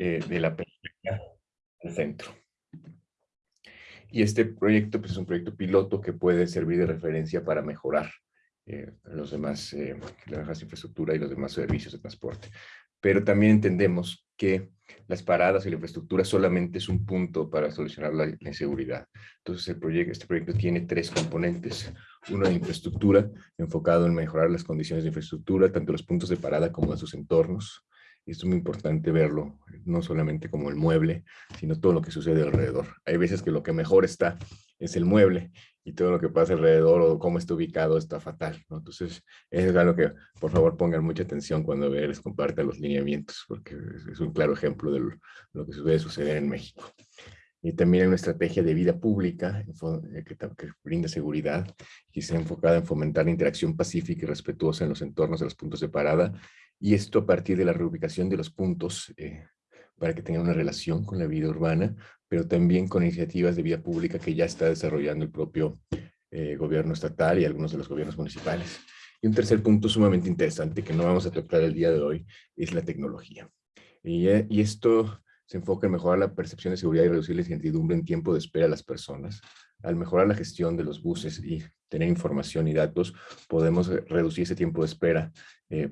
eh, de la periferia al centro. Y este proyecto pues, es un proyecto piloto que puede servir de referencia para mejorar eh, los demás, eh, la infraestructura y los demás servicios de transporte. Pero también entendemos que las paradas y la infraestructura solamente es un punto para solucionar la, inseguridad. Entonces este proyecto tiene tres componentes. Uno de infraestructura, enfocado en mejorar las condiciones de infraestructura, tanto los puntos de parada como en sus entornos. Y esto es muy importante verlo, no solamente como el mueble, sino todo lo que sucede alrededor. Hay veces que lo que mejor está es el mueble y todo lo que pasa alrededor o cómo está ubicado está fatal. ¿no? Entonces, es algo que por favor pongan mucha atención cuando les compartan los lineamientos, porque es un claro ejemplo de lo, que suele suceder en México. Y también una estrategia de vida pública eh, que, que, brinda seguridad y está enfocada en fomentar la interacción pacífica y respetuosa en los entornos de los puntos de parada. Y esto a partir de la reubicación de los puntos eh, para que tengan una relación con la vida urbana, pero también con iniciativas de vida pública que ya está desarrollando el propio eh, gobierno estatal y algunos de los gobiernos municipales. Y un tercer punto sumamente interesante que no vamos a tocar el día de hoy es la tecnología. Y, eh, y esto se enfoca en mejorar la percepción de seguridad y reducir la incertidumbre en tiempo de espera a las personas. Al mejorar la gestión de los buses y tener información y datos, podemos reducir ese tiempo de espera eh,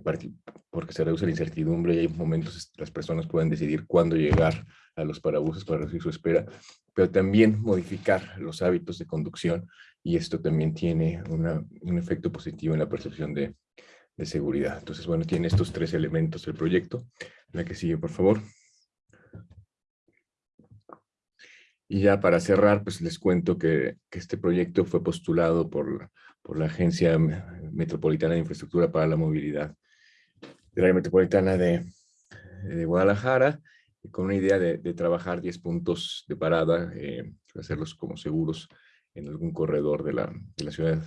porque se reduce la incertidumbre y hay momentos las personas pueden decidir cuándo llegar a los parabuses para reducir su espera, pero también modificar los hábitos de conducción y esto también tiene un efecto positivo en la percepción de, de seguridad. Entonces, bueno, tiene estos tres elementos del proyecto. La que sigue, por favor. Y ya para cerrar, pues les cuento que, este proyecto fue postulado por, por la Agencia Metropolitana de Infraestructura para la Movilidad de la Metropolitana de, Guadalajara, con una idea de, de, trabajar 10 puntos de parada, eh, hacerlos como seguros en algún corredor de la, de la ciudad.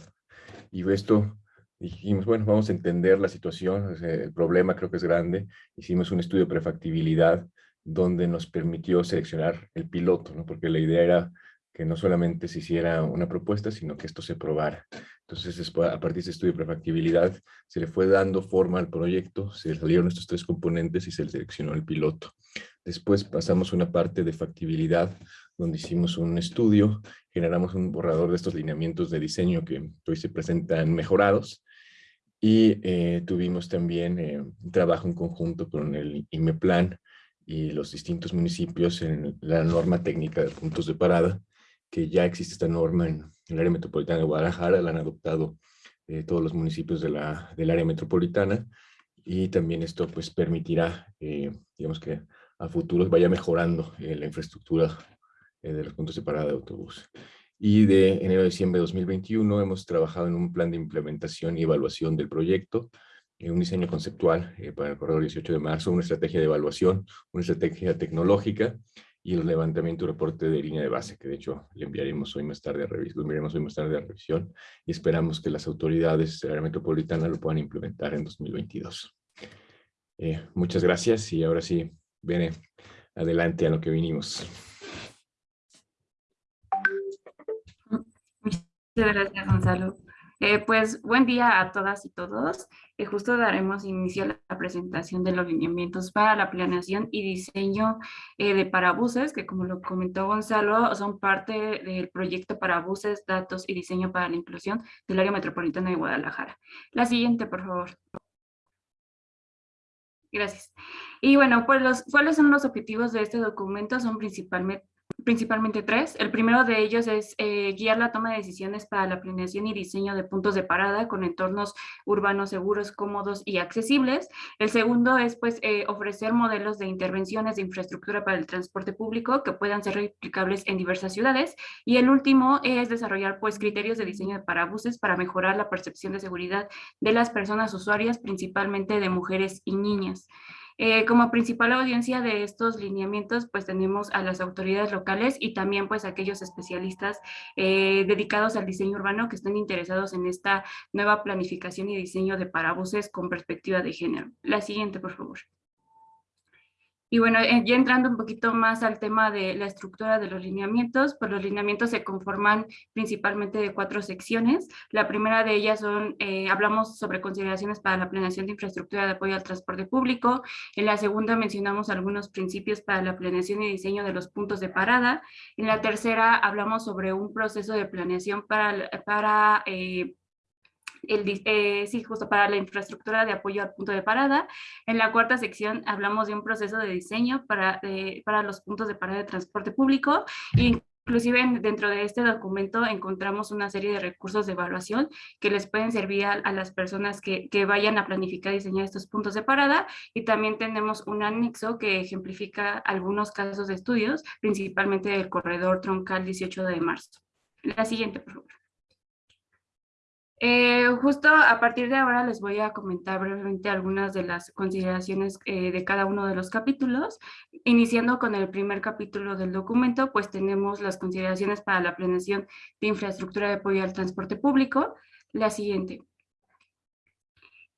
Y esto dijimos, bueno, vamos a entender la situación, el problema creo que es grande. Hicimos un estudio de prefactibilidad donde nos permitió seleccionar el piloto, ¿no? porque la idea era que no solamente se hiciera una propuesta, sino que esto se probara. Entonces, a partir de este estudio de prefactibilidad, se le fue dando forma al proyecto, se salieron estos tres componentes y se le seleccionó el piloto. Después pasamos una parte de factibilidad, donde hicimos un estudio, generamos un borrador de estos lineamientos de diseño que hoy se presentan mejorados, y eh, tuvimos también eh, trabajo en conjunto con el IMEPLAN y los distintos municipios en la norma técnica de puntos de parada, que ya existe esta norma en, el área metropolitana de Guadalajara, la han adoptado eh, todos los municipios de la, del área metropolitana, y también esto pues permitirá, eh, digamos que a futuro vaya mejorando eh, la infraestructura de los puntos de parada de autobús. Y de enero a diciembre de 2021 hemos trabajado en un plan de implementación y evaluación del proyecto, un diseño conceptual eh, para el corredor 18 de marzo, una estrategia de evaluación, una estrategia tecnológica y el levantamiento y reporte de línea de base, que de hecho le enviaremos hoy más tarde a revisión, enviaremos hoy más tarde a revisión y esperamos que las autoridades de la metropolitana lo puedan implementar en 2022. Eh, muchas gracias y ahora sí, viene adelante a lo que vinimos. Muchas gracias, Gonzalo. Eh, pues buen día a todas y todos. Eh, justo daremos inicio a la presentación de los lineamientos para la planeación y diseño eh, de parabuses, que como lo comentó Gonzalo, son parte del proyecto Parabuses, Datos y Diseño para la Inclusión del Área Metropolitana de Guadalajara. La siguiente, por favor. Gracias. Y bueno, pues ¿cuáles son los objetivos de este documento? Son principalmente, principalmente tres. El primero de ellos es eh, guiar la toma de decisiones para la planeación y diseño de puntos de parada con entornos urbanos seguros, cómodos y accesibles. El segundo es pues eh, ofrecer modelos de intervenciones de infraestructura para el transporte público que puedan ser replicables en diversas ciudades. Y el último es desarrollar pues criterios de diseño de parabuses para mejorar la percepción de seguridad de las personas usuarias, principalmente de mujeres y niñas. Eh, como principal audiencia de estos lineamientos, pues tenemos a las autoridades locales y también pues aquellos especialistas eh, dedicados al diseño urbano que estén interesados en esta nueva planificación y diseño de parabuses con perspectiva de género. La siguiente, por favor. Y bueno, eh, ya entrando un poquito más al tema de la estructura de los lineamientos, pues los lineamientos se conforman principalmente de cuatro secciones. La primera de ellas son, eh, hablamos sobre consideraciones para la planeación de infraestructura de apoyo al transporte público. En la segunda mencionamos algunos principios para la planeación y diseño de los puntos de parada. En la tercera hablamos sobre un proceso de planeación para, para eh, el, eh, sí, justo para la infraestructura de apoyo al punto de parada. En la cuarta sección hablamos de un proceso de diseño para, para los puntos de parada de transporte público. Inclusive dentro de este documento encontramos una serie de recursos de evaluación que les pueden servir a, las personas que, que, vayan a planificar y diseñar estos puntos de parada y también tenemos un anexo que ejemplifica algunos casos de estudios, principalmente del corredor troncal 18 de marzo. La siguiente, por favor. Eh, justo a partir de ahora les voy a comentar brevemente algunas de las consideraciones eh, de cada uno de los capítulos. Iniciando con el primer capítulo del documento, pues tenemos las consideraciones para la planeación de infraestructura de apoyo al transporte público. La siguiente.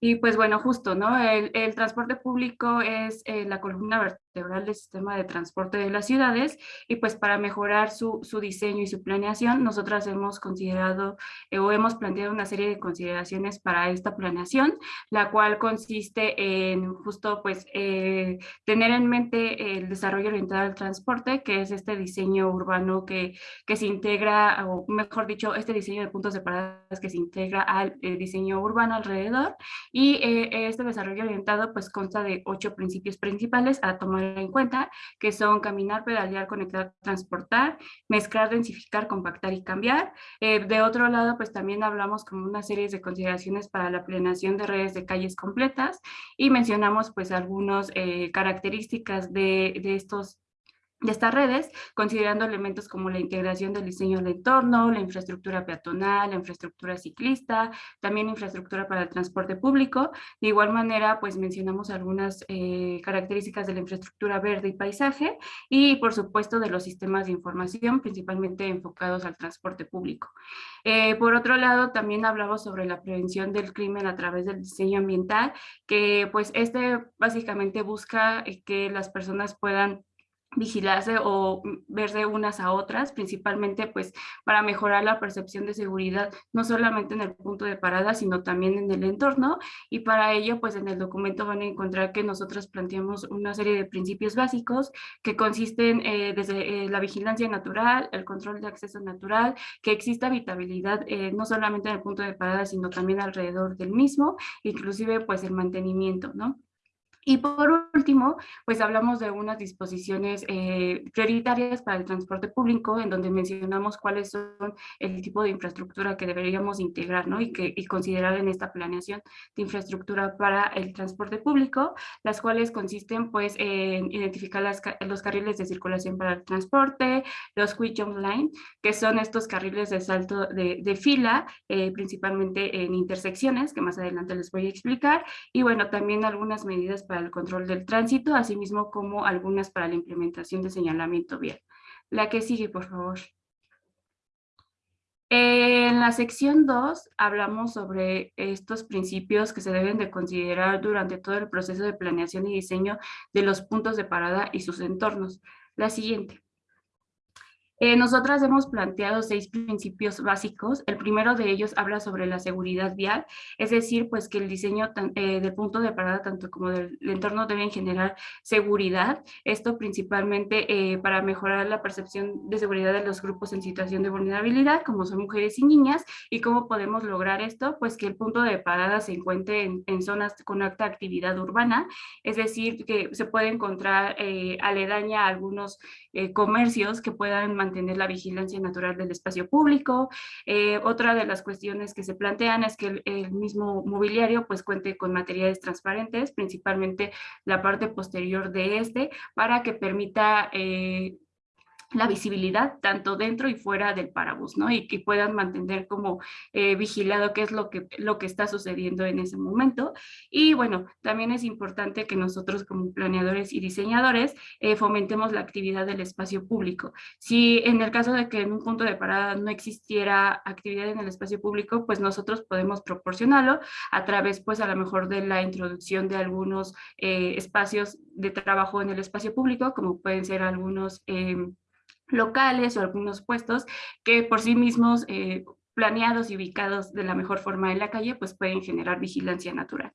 Y pues bueno, justo, ¿no? El, transporte público es eh, la columna vertebral del sistema de transporte de las ciudades y pues para mejorar su, su diseño y su planeación, nosotras hemos considerado eh, o hemos planteado una serie de consideraciones para esta planeación, la cual consiste en justo pues eh, tener en mente el desarrollo orientado al transporte, que es este diseño urbano que, que se integra, o mejor dicho, este diseño de puntos de paradas que se integra al diseño urbano alrededor y eh, este desarrollo orientado pues consta de ocho principios principales a tomar en cuenta, que son caminar, pedalear, conectar, transportar, mezclar, densificar, compactar y cambiar. Eh, de otro lado, pues también hablamos como una serie de consideraciones para la planeación de redes de calles completas y mencionamos pues algunas eh, características de, de estos de estas redes, considerando elementos como la integración del diseño del entorno, la infraestructura peatonal, la infraestructura ciclista, también infraestructura para el transporte público. De igual manera, pues mencionamos algunas eh, características de la infraestructura verde y paisaje y, por supuesto, de los sistemas de información, principalmente enfocados al transporte público. Eh, por otro lado, también hablamos sobre la prevención del crimen a través del diseño ambiental, que pues este básicamente busca eh, que las personas puedan vigilarse o verse unas a otras, principalmente pues para mejorar la percepción de seguridad, no solamente en el punto de parada, sino también en el entorno, y para ello pues en el documento van a encontrar que nosotros planteamos una serie de principios básicos que consisten eh, desde eh, la vigilancia natural, el control de acceso natural, que exista habitabilidad eh, no solamente en el punto de parada, sino también alrededor del mismo, inclusive pues el mantenimiento, ¿no? Y por último, pues hablamos de unas disposiciones eh, prioritarias para el transporte público, en donde mencionamos cuáles son el tipo de infraestructura que deberíamos integrar ¿no? y, que, y considerar en esta planeación de infraestructura para el transporte público, las cuales consisten pues en identificar las, los carriles de circulación para el transporte, los quick jump line, que son estos carriles de salto de, de fila, eh, principalmente en intersecciones, que más adelante les voy a explicar, y bueno, también algunas medidas para el control del tránsito, asimismo como algunas para la implementación de señalamiento vial. La que sigue, por favor. En la sección 2 hablamos sobre estos principios que se deben de considerar durante todo el proceso de planeación y diseño de los puntos de parada y sus entornos. La siguiente. Eh, nosotras hemos planteado seis principios básicos. El primero de ellos habla sobre la seguridad vial, es decir, pues que el diseño eh, del punto de parada tanto como del entorno deben generar seguridad. Esto principalmente eh, para mejorar la percepción de seguridad de los grupos en situación de vulnerabilidad, como son mujeres y niñas. ¿Y cómo podemos lograr esto? Pues que el punto de parada se encuentre en, zonas con alta actividad urbana, es decir, que se puede encontrar aledaña a algunos comercios que puedan mantener mantener la vigilancia natural del espacio público. Eh, otra de las cuestiones que se plantean es que el, mismo mobiliario pues cuente con materiales transparentes, principalmente la parte posterior de este, para que permita eh, la visibilidad tanto dentro y fuera del parabús, ¿no? Y que puedan mantener como eh, vigilado qué es lo que, lo que está sucediendo en ese momento. Y bueno, también es importante que nosotros como planeadores y diseñadores eh, fomentemos la actividad del espacio público. Si en el caso de que en un punto de parada no existiera actividad en el espacio público, pues nosotros podemos proporcionarlo a través, pues a lo mejor de la introducción de algunos eh, espacios de trabajo en el espacio público, como pueden ser algunos em, locales o algunos puestos que por sí mismos eh, planeados y ubicados de la mejor forma en la calle, pues pueden generar vigilancia natural.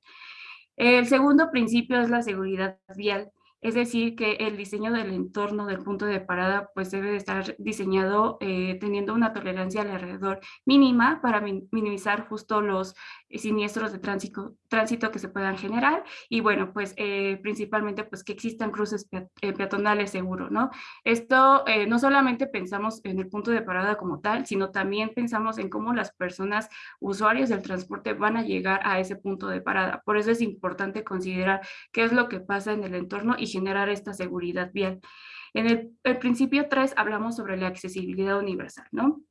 El segundo principio es la seguridad vial. Es decir, que el diseño del entorno del punto de parada pues debe estar diseñado eh, teniendo una tolerancia alrededor mínima para minimizar justo los eh, siniestros de tránsito, que se puedan generar y bueno, pues eh, principalmente pues que existan cruces peatonales seguros, ¿no? Esto no solamente pensamos en el punto de parada como tal, sino también pensamos en cómo las personas usuarios del transporte van a llegar a ese punto de parada. Por eso es importante considerar qué es lo que pasa en el entorno generar esta seguridad vial. En el, principio 3 hablamos sobre la accesibilidad universal, ¿no?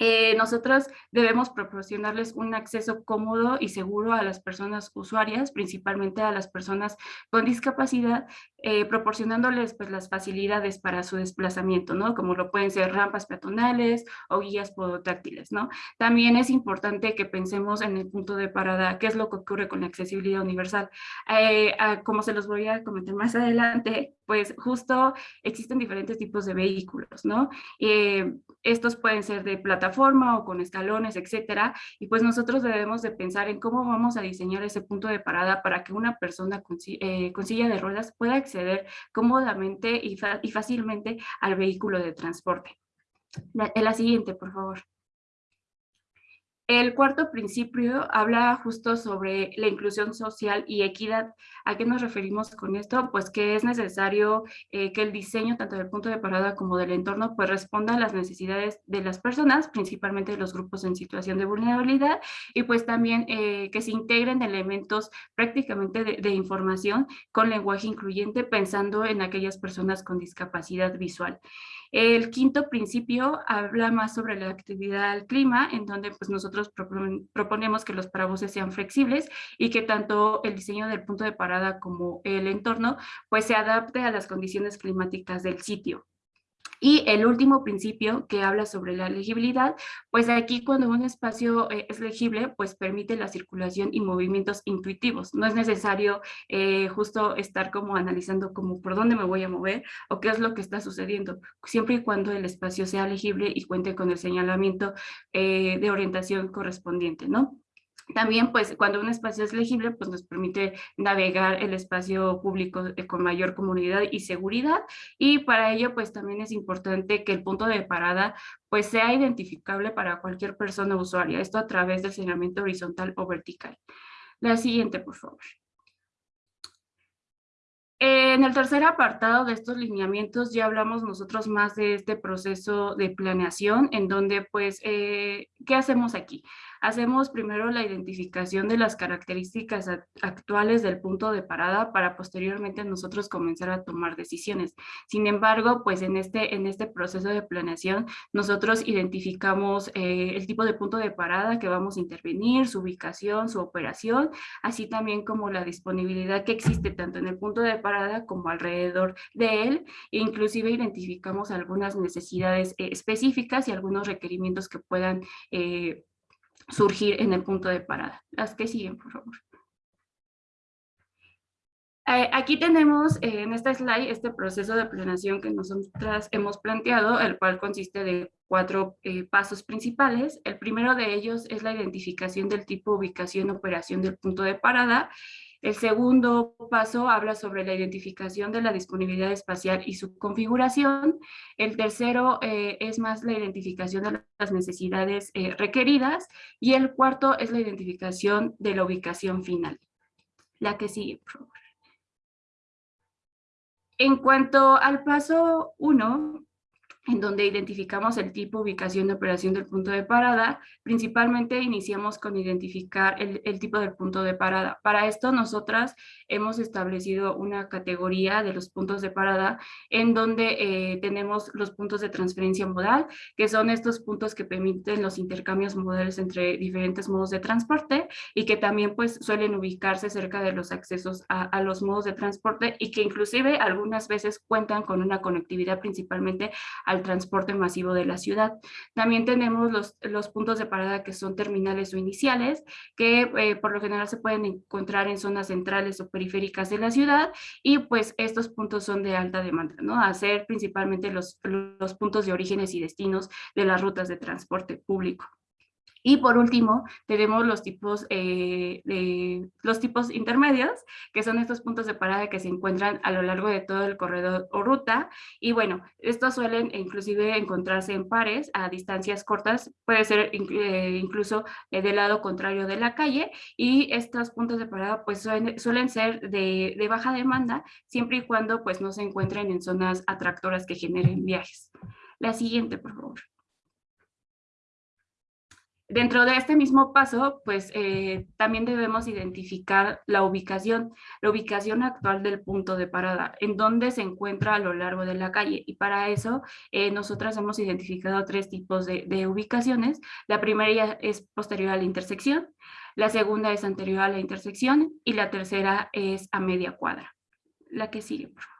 Eh, nosotros debemos proporcionarles un acceso cómodo y seguro a las personas usuarias, principalmente a las personas con discapacidad, eh, proporcionándoles pues, las facilidades para su desplazamiento, ¿no? Como lo pueden ser rampas peatonales o guías podotáctiles, ¿no? También es importante que pensemos en el punto de parada, qué es lo que ocurre con la accesibilidad universal. Eh, como se los voy a comentar más adelante, pues justo existen diferentes tipos de vehículos, ¿no? Eh, estos pueden ser de plataforma o con escalones, etcétera, y pues nosotros debemos de pensar en cómo vamos a diseñar ese punto de parada para que una persona con, con silla de ruedas pueda acceder cómodamente y, fácilmente al vehículo de transporte. La, la siguiente, por favor. El cuarto principio habla justo sobre la inclusión social y equidad. ¿A qué nos referimos con esto? Pues que es necesario eh, que el diseño, tanto del punto de parada como del entorno, pues responda a las necesidades de las personas, principalmente de los grupos en situación de vulnerabilidad, y pues también eh, que se integren elementos prácticamente de, información con lenguaje incluyente, pensando en aquellas personas con discapacidad visual. El quinto principio habla más sobre la actividad al clima, en donde pues nosotros proponemos que los parabuses sean flexibles y que tanto el diseño del punto de parada como el entorno pues se adapte a las condiciones climáticas del sitio. Y el último principio que habla sobre la legibilidad, pues aquí cuando un espacio eh, es legible, pues permite la circulación y movimientos intuitivos. No es necesario eh, justo estar como analizando como por dónde me voy a mover o qué es lo que está sucediendo, siempre y cuando el espacio sea legible y cuente con el señalamiento eh, de orientación correspondiente, ¿no? También, pues, cuando un espacio es legible, pues nos permite navegar el espacio público eh, con mayor comunidad y seguridad. Y para ello, pues, también es importante que el punto de parada, pues, sea identificable para cualquier persona usuaria. Esto a través del señalamiento horizontal o vertical. La siguiente, por favor. En el tercer apartado de estos lineamientos ya hablamos nosotros más de este proceso de planeación, en donde, pues, eh, ¿qué hacemos aquí? Hacemos primero la identificación de las características actuales del punto de parada para posteriormente nosotros comenzar a tomar decisiones. Sin embargo, pues en este, en este proceso de planeación nosotros identificamos eh, el tipo de punto de parada que vamos a intervenir, su ubicación, su operación, así también como la disponibilidad que existe tanto en el punto de parada como alrededor de él, e inclusive identificamos algunas necesidades eh, específicas y algunos requerimientos que puedan eh, surgir en el punto de parada. Las que siguen, por favor. Eh, aquí tenemos eh, en esta slide este proceso de planeación que nosotras hemos planteado, el cual consiste de cuatro eh, pasos principales. El primero de ellos es la identificación del tipo, ubicación, operación del punto de parada. El segundo paso habla sobre la identificación de la disponibilidad espacial y su configuración. El tercero eh, es más la identificación de las necesidades eh, requeridas. Y el cuarto es la identificación de la ubicación final. La que sigue, por favor. En cuanto al paso uno, en donde identificamos el tipo, ubicación de operación del punto de parada. Principalmente iniciamos con identificar el, tipo del punto de parada. Para esto nosotras hemos establecido una categoría de los puntos de parada en donde eh, tenemos los puntos de transferencia modal, que son estos puntos que permiten los intercambios modales entre diferentes modos de transporte y que también pues suelen ubicarse cerca de los accesos a, a los modos de transporte y que inclusive algunas veces cuentan con una conectividad principalmente al transporte masivo de la ciudad. También tenemos los, los puntos de parada que son terminales o iniciales, que eh, por lo general se pueden encontrar en zonas centrales o periféricas de la ciudad y pues estos puntos son de alta demanda, ¿no? A ser principalmente los, los puntos de orígenes y destinos de las rutas de transporte público. Y por último, tenemos los tipos, eh, los tipos intermedios, que son estos puntos de parada que se encuentran a lo largo de todo el corredor o ruta. Y bueno, estos suelen inclusive encontrarse en pares a distancias cortas, puede ser eh, incluso eh, del lado contrario de la calle. Y estos puntos de parada pues suelen, suelen ser de, de, baja demanda, siempre y cuando pues no se encuentren en zonas atractoras que generen viajes. La siguiente, por favor. Dentro de este mismo paso, pues eh, también debemos identificar la ubicación, la ubicación actual del punto de parada, en dónde se encuentra a lo largo de la calle. Y para eso, eh, nosotras hemos identificado tres tipos de, de, ubicaciones. La primera es posterior a la intersección, la segunda es anterior a la intersección y la tercera es a media cuadra. La que sigue, por favor.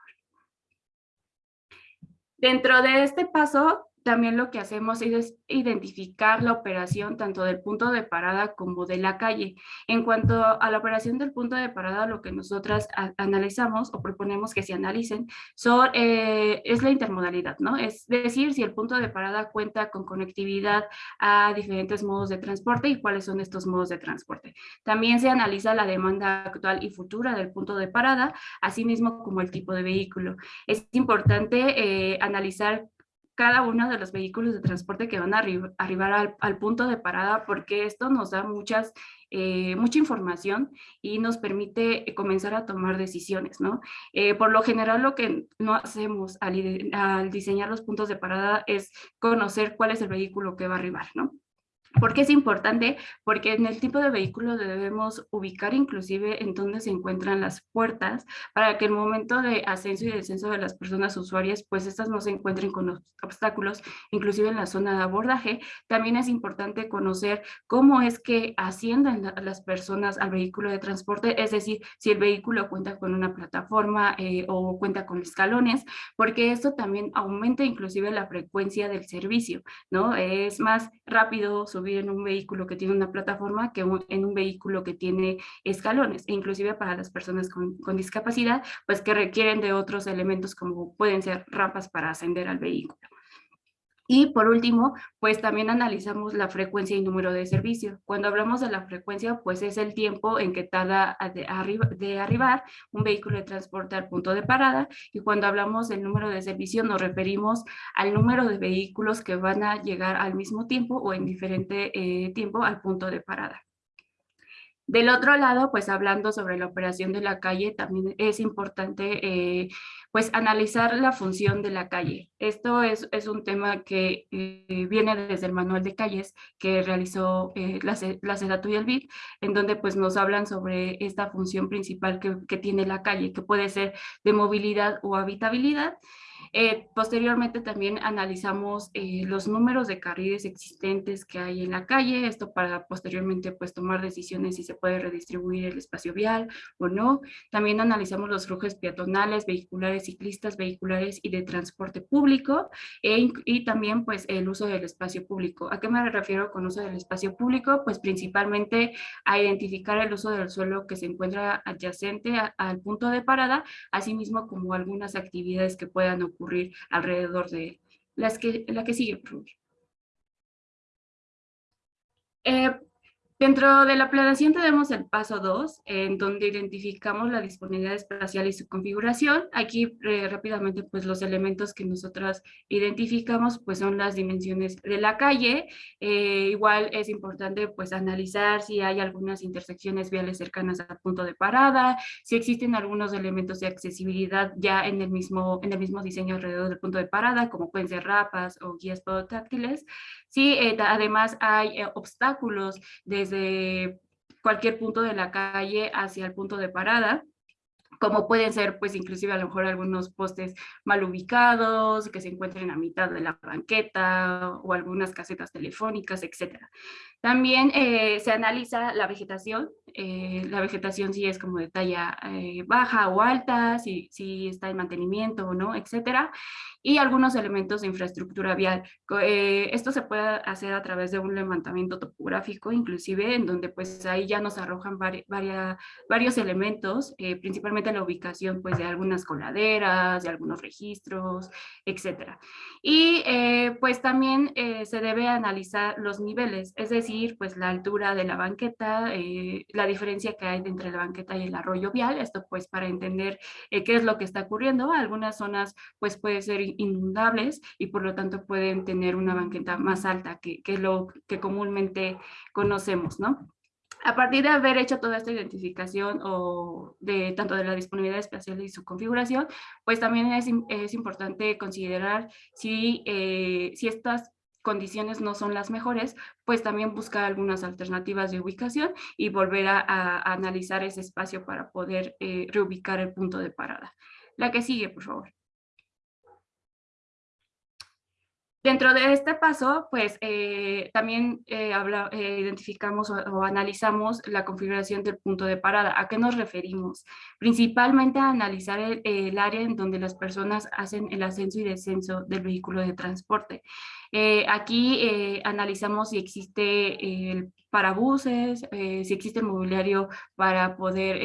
Dentro de este paso, también lo que hacemos es identificar la operación tanto del punto de parada como de la calle. En cuanto a la operación del punto de parada, lo que nosotras analizamos o proponemos que se analicen son, eh, es la intermodalidad, ¿no? Es decir, si el punto de parada cuenta con conectividad a diferentes modos de transporte y cuáles son estos modos de transporte. También se analiza la demanda actual y futura del punto de parada, así mismo como el tipo de vehículo. Es importante eh, analizar cada uno de los vehículos de transporte que van a arribar al, punto de parada porque esto nos da muchas, eh, mucha información y nos permite comenzar a tomar decisiones, ¿no? Eh, por lo general lo que no hacemos al, al diseñar los puntos de parada es conocer cuál es el vehículo que va a arribar, ¿no? ¿Por qué es importante? Porque en el tipo de vehículo debemos ubicar inclusive en dónde se encuentran las puertas para que el momento de ascenso y descenso de las personas usuarias, pues estas no se encuentren con obstáculos, inclusive en la zona de abordaje. También es importante conocer cómo es que ascienden las personas al vehículo de transporte, es decir, si el vehículo cuenta con una plataforma eh, o cuenta con escalones, porque esto también aumenta inclusive la frecuencia del servicio, ¿no? Es más rápido subir en un vehículo que tiene una plataforma que en un vehículo que tiene escalones, e inclusive para las personas con, con discapacidad, pues que requieren de otros elementos como pueden ser rampas para ascender al vehículo. Y por último, pues también analizamos la frecuencia y número de servicio. Cuando hablamos de la frecuencia, pues es el tiempo en que tarda de, de, arribar un vehículo de transporte al punto de parada. Y cuando hablamos del número de servicio, nos referimos al número de vehículos que van a llegar al mismo tiempo o en diferente eh, tiempo al punto de parada. Del otro lado, pues hablando sobre la operación de la calle, también es importante eh, pues analizar la función de la calle. Esto es, un tema que eh, viene desde el manual de calles que realizó eh, la, la y el BID, en donde pues nos hablan sobre esta función principal que tiene la calle, que puede ser de movilidad o habitabilidad, eh, posteriormente también analizamos eh, los números de carriles existentes que hay en la calle, esto para posteriormente pues tomar decisiones si se puede redistribuir el espacio vial o no. También analizamos los flujos peatonales, vehiculares, ciclistas, vehiculares y de transporte público e y también pues el uso del espacio público. ¿A qué me refiero con uso del espacio público? Pues principalmente a identificar el uso del suelo que se encuentra adyacente al punto de parada, asimismo como algunas actividades que puedan ocurrir ocurrir alrededor de Las que, la que sigue. Eh, Dentro de la planeación tenemos el paso 2, en donde identificamos la disponibilidad espacial y su configuración. Aquí eh, rápidamente pues los elementos que nosotros identificamos pues son las dimensiones de la calle. Eh, igual es importante pues analizar si hay algunas intersecciones viales cercanas al punto de parada, si existen algunos elementos de accesibilidad ya en el mismo, en el mismo diseño alrededor del punto de parada, como pueden ser rapas o guías podotáctiles. Si eh, además hay obstáculos de desde cualquier punto de la calle hacia el punto de parada, como pueden ser pues inclusive a lo mejor algunos postes mal ubicados, que se encuentren a mitad de la banqueta o algunas casetas telefónicas, etcétera. También eh, se analiza la vegetación, eh, la vegetación si es como de talla eh, baja o alta, si, si está en mantenimiento o no, etcétera y algunos elementos de infraestructura vial. Eh, esto se puede hacer a través de un levantamiento topográfico, inclusive, en donde pues ahí ya nos arrojan varios elementos, eh, la ubicación pues de algunas coladeras, de algunos registros, etcétera. Y eh, pues también se debe analizar los niveles, es decir, pues la altura de la banqueta, la diferencia que hay entre la banqueta y el arroyo vial, esto pues para entender qué es lo que está ocurriendo. Algunas zonas pues puede ser inundables y por lo tanto pueden tener una banqueta más alta que, que lo que comúnmente conocemos, ¿no? A partir de haber hecho toda esta identificación o de tanto de la disponibilidad espacial y su configuración, pues también es, es importante considerar si, eh, si estas condiciones no son las mejores, pues también buscar algunas alternativas de ubicación y volver a, analizar ese espacio para poder eh, reubicar el punto de parada. La que sigue, por favor. Dentro de este paso, pues eh, también eh, eh, identificamos o, analizamos la configuración del punto de parada. ¿A qué nos referimos? Principalmente a analizar el, área en donde las personas hacen el ascenso y descenso del vehículo de transporte. aquí analizamos si existe el parabuses, si existe el mobiliario para poder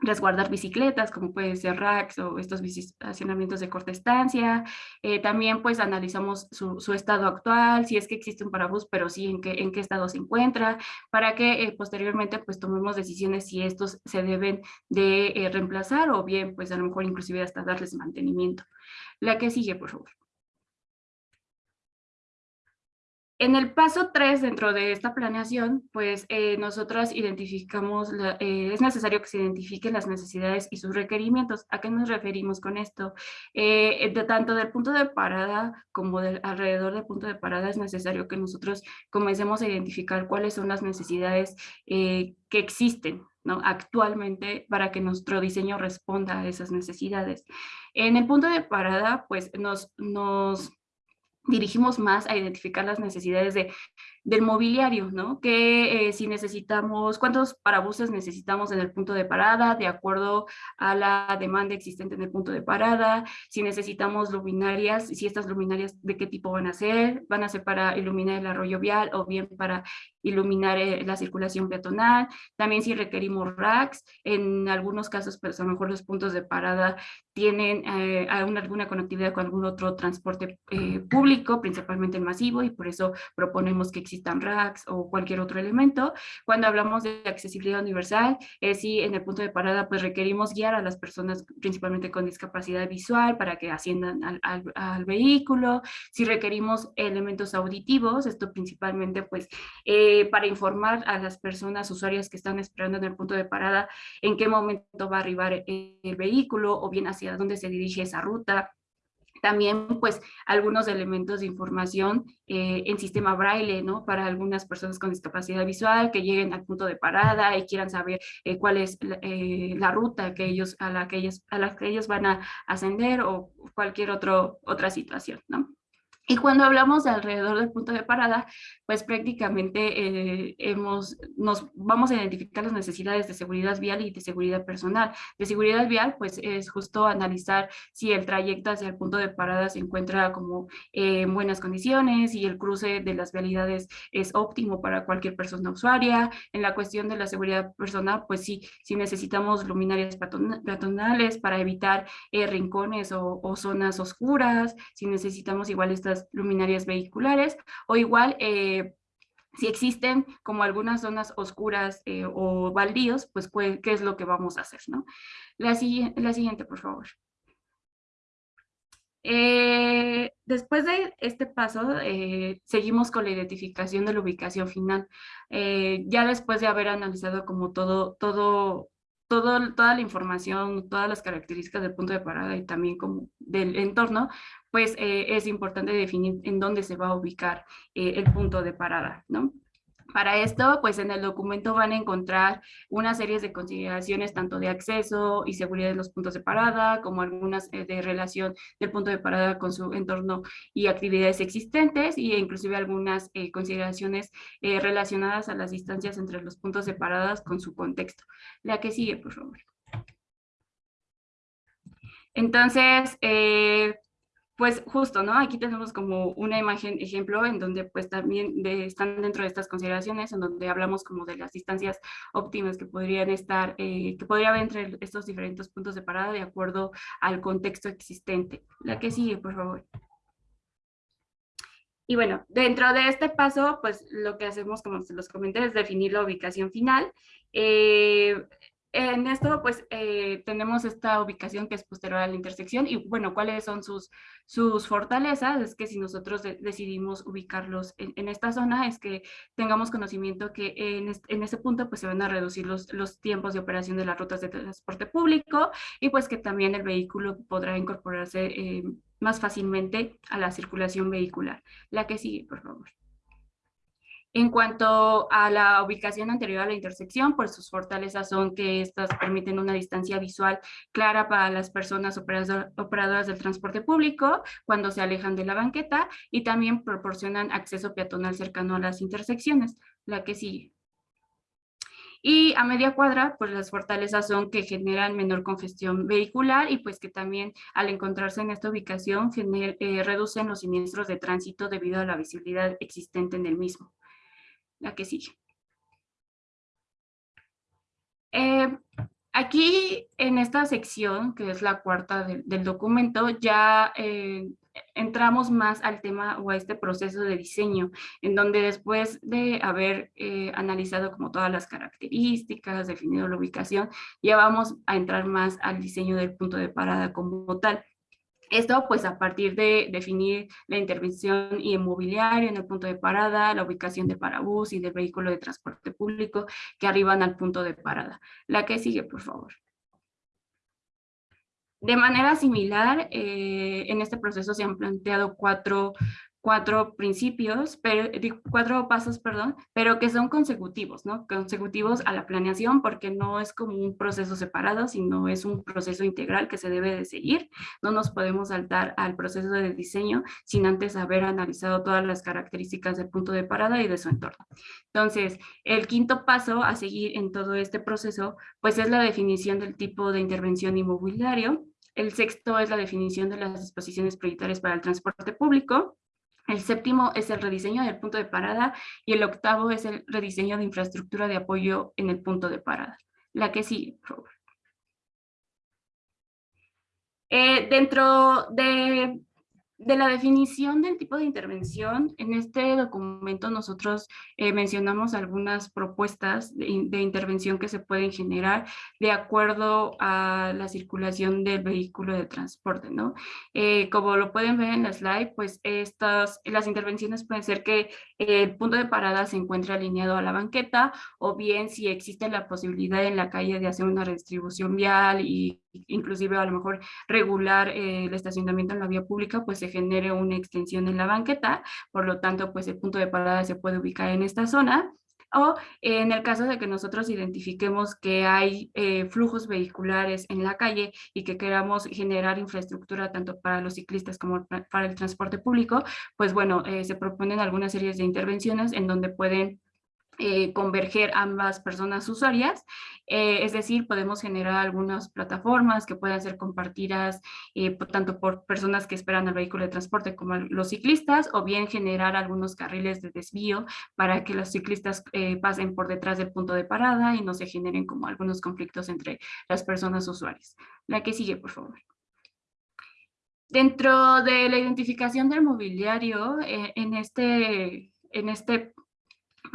resguardar bicicletas, como puede ser racks o estos estacionamientos de corta estancia. Eh, también pues analizamos su, estado actual, si es que existe un parabús, pero sí en qué, en qué estado se encuentra, para que eh, posteriormente pues tomemos decisiones si estos se deben de eh, reemplazar o bien pues a lo mejor inclusive hasta darles mantenimiento. La que sigue, por favor. En el paso 3 dentro de esta planeación, pues eh, nosotros identificamos, eh, es necesario que se identifiquen las necesidades y sus requerimientos. ¿A qué nos referimos con esto? Eh, de tanto del punto de parada como del alrededor del punto de parada es necesario que nosotros comencemos a identificar cuáles son las necesidades que existen ¿no? actualmente para que nuestro diseño responda a esas necesidades. En el punto de parada, pues nos, nos dirigimos más a identificar las necesidades de del mobiliario, ¿no? Que eh, si necesitamos, cuántos parabuses necesitamos en el punto de parada, de acuerdo a la demanda existente en el punto de parada, si necesitamos luminarias, si estas luminarias de qué tipo van a ser, van a ser para iluminar el arroyo vial o bien para iluminar eh, la circulación peatonal, también si requerimos racks, en algunos casos pues a lo mejor los puntos de parada tienen eh, alguna conectividad con algún otro transporte público, principalmente el masivo, y por eso proponemos que exista existan racks o cualquier otro elemento. Cuando hablamos de accesibilidad universal, es si en el punto de parada pues requerimos guiar a las personas principalmente con discapacidad visual para que asciendan al, vehículo, si requerimos elementos auditivos, esto principalmente pues eh, para informar a las personas usuarias que están esperando en el punto de parada en qué momento va a arribar el vehículo o bien hacia dónde se dirige esa ruta, también pues algunos elementos de información eh, en sistema braille, ¿no? Para algunas personas con discapacidad visual que lleguen al punto de parada y quieran saber eh, cuál es eh, la ruta que ellos, a, la que ellos, a que ellos van a ascender o cualquier otro, otra situación, ¿no? Y cuando hablamos de alrededor del punto de parada, pues prácticamente eh, hemos, nos vamos a identificar las necesidades de seguridad vial y de seguridad personal. De seguridad vial, pues es justo analizar si el trayecto hacia el punto de parada se encuentra como en buenas condiciones y el cruce de las vialidades es óptimo para cualquier persona usuaria. En la cuestión de la seguridad personal, pues sí, si necesitamos luminarias peatonales para evitar eh, rincones o, o zonas oscuras, si necesitamos igual estas luminarias vehiculares o igual eh, si existen como algunas zonas oscuras eh, o baldíos, pues qué es lo que vamos a hacer, ¿no? La, la siguiente, por favor. Eh, después de este paso, seguimos con la identificación de la ubicación final. ya después de haber analizado como todo, todo, todo, toda la información, todas las características del punto de parada y también como del entorno, pues es importante definir en dónde se va a ubicar el punto de parada, ¿no? Para esto, pues en el documento van a encontrar una serie de consideraciones tanto de acceso y seguridad de los puntos de parada, como algunas eh, de relación del punto de parada con su entorno y actividades existentes, y inclusive algunas eh, consideraciones eh, relacionadas a las distancias entre los puntos de parada con su contexto. La que sigue, por favor. Entonces, pues justo, ¿no? Aquí tenemos como una imagen ejemplo en donde pues también están dentro de estas consideraciones, en donde hablamos como de las distancias óptimas que podrían estar, eh, que podría haber entre estos diferentes puntos de parada de acuerdo al contexto existente. La que sigue, por favor. Y bueno, dentro de este paso, pues lo que hacemos, como se los comenté, es definir la ubicación final. Eh, en esto, pues, eh, tenemos esta ubicación que es posterior a la intersección y, bueno, ¿cuáles son sus, sus fortalezas? Es que si nosotros decidimos ubicarlos en, esta zona, es que tengamos conocimiento que en, en, ese punto, pues, se van a reducir los, los tiempos de operación de las rutas de transporte público y, pues, que también el vehículo podrá incorporarse eh, más fácilmente a la circulación vehicular. La que sigue, por favor. En cuanto a la ubicación anterior a la intersección, pues sus fortalezas son que estas permiten una distancia visual clara para las personas operadoras del transporte público cuando se alejan de la banqueta y también proporcionan acceso peatonal cercano a las intersecciones, la que sigue. Y a media cuadra, pues las fortalezas son que generan menor congestión vehicular y pues que también al encontrarse en esta ubicación eh, reducen los siniestros de tránsito debido a la visibilidad existente en el mismo que sigue. Eh, aquí en esta sección, que es la cuarta del documento, ya eh, entramos más al tema o a este proceso de diseño, en donde después de haber eh, analizado como todas las características, definido la ubicación, ya vamos a entrar más al diseño del punto de parada como tal. Esto pues a partir de definir la intervención inmobiliaria en el punto de parada, la ubicación de parabús y del vehículo de transporte público que arriban al punto de parada. La que sigue, por favor. De manera similar, eh, en este proceso se han planteado cuatro cuatro principios, pero, cuatro pasos, perdón, pero que son consecutivos, ¿no? Consecutivos a la planeación porque no es como un proceso separado, sino es un proceso integral que se debe de seguir. No nos podemos saltar al proceso de diseño sin antes haber analizado todas las características del punto de parada y de su entorno. Entonces, el quinto paso a seguir en todo este proceso, pues es la definición del tipo de intervención inmobiliario. El sexto es la definición de las disposiciones prioritarias para el transporte público. El séptimo es el rediseño del punto de parada y el octavo es el rediseño de infraestructura de apoyo en el punto de parada. La que sigue. Eh, dentro de de la definición del tipo de intervención, en este documento nosotros eh, mencionamos algunas propuestas de, intervención que se pueden generar de acuerdo a la circulación del vehículo de transporte, ¿no? Eh, como lo pueden ver en la slide, pues estas, las intervenciones pueden ser que el punto de parada se encuentre alineado a la banqueta o bien si existe la posibilidad en la calle de hacer una redistribución vial y inclusive a lo mejor regular eh, el estacionamiento en la vía pública, pues se genere una extensión en la banqueta, por lo tanto, pues el punto de parada se puede ubicar en esta zona, o en el caso de que nosotros identifiquemos que hay eh, flujos vehiculares en la calle y que queramos generar infraestructura tanto para los ciclistas como para el transporte público, pues bueno, eh, se proponen algunas series de intervenciones en donde pueden eh, converger ambas personas usuarias, eh, es decir, podemos generar algunas plataformas que puedan ser compartidas eh, tanto por personas que esperan al vehículo de transporte como los ciclistas, o bien generar algunos carriles de desvío para que los ciclistas pasen por detrás del punto de parada y no se generen como algunos conflictos entre las personas usuarias. La que sigue, por favor. Dentro de la identificación del mobiliario, en este en este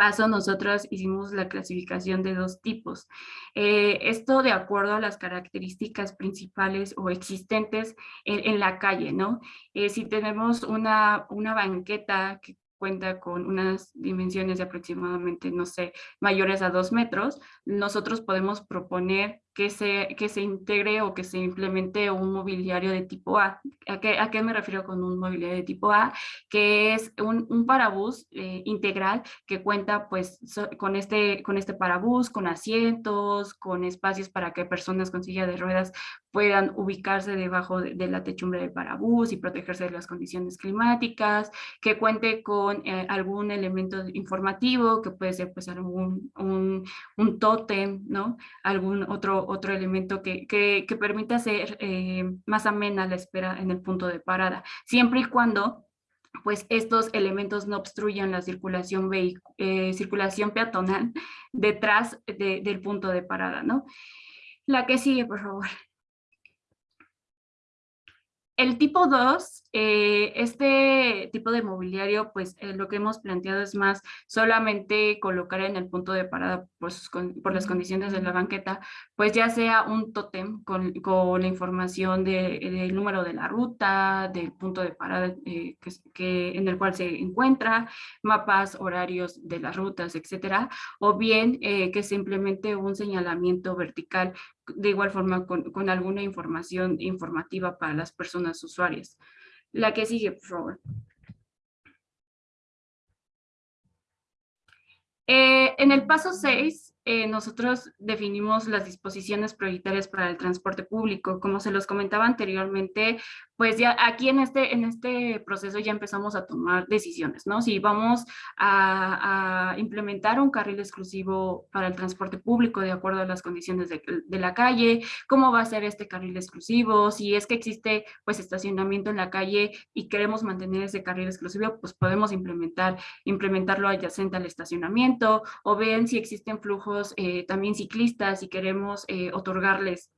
paso nosotros hicimos la clasificación de dos tipos. Eh, esto de acuerdo a las características principales o existentes en, la calle, ¿no? Eh, si tenemos una, una banqueta que cuenta con unas dimensiones de aproximadamente, no sé, mayores a dos metros, nosotros podemos proponer que se, que se integre o que se implemente un mobiliario de tipo A. ¿A qué, a qué me refiero con un mobiliario de tipo A? Que es un, un parabús eh, integral que cuenta pues con, este, con este parabús, con asientos, con espacios para que personas con silla de ruedas puedan ubicarse debajo de, la techumbre del parabús y protegerse de las condiciones climáticas, que cuente con eh, algún elemento informativo, que puede ser pues algún un, un tótem, ¿no? Algún otro otro, elemento que, que, permita hacer eh, más amena la espera en el punto de parada, siempre y cuando pues estos elementos no obstruyan la circulación, eh, peatonal detrás del punto de parada, ¿no? La que sigue, por favor. El tipo 2, eh, este tipo de mobiliario, pues eh, lo que hemos planteado es más solamente colocar en el punto de parada pues, por las condiciones de la banqueta, pues ya sea un tótem con, la información del número de la ruta, del punto de parada eh, que, en el cual se encuentra, mapas, horarios de las rutas, etcétera, o bien que simplemente un señalamiento vertical de igual forma con, alguna información informativa para las personas usuarias. La que sigue, por favor. Eh, en el paso 6 eh, nosotros definimos las disposiciones prioritarias para el transporte público. Como se los comentaba anteriormente, pues ya aquí en este, en este proceso ya empezamos a tomar decisiones, ¿no? Si vamos a, implementar un carril exclusivo para el transporte público de acuerdo a las condiciones de, la calle, cómo va a ser este carril exclusivo, si es que existe pues estacionamiento en la calle y queremos mantener ese carril exclusivo, pues podemos implementar, implementarlo adyacente al estacionamiento, o bien si existen flujos eh, también ciclistas y queremos eh, otorgarles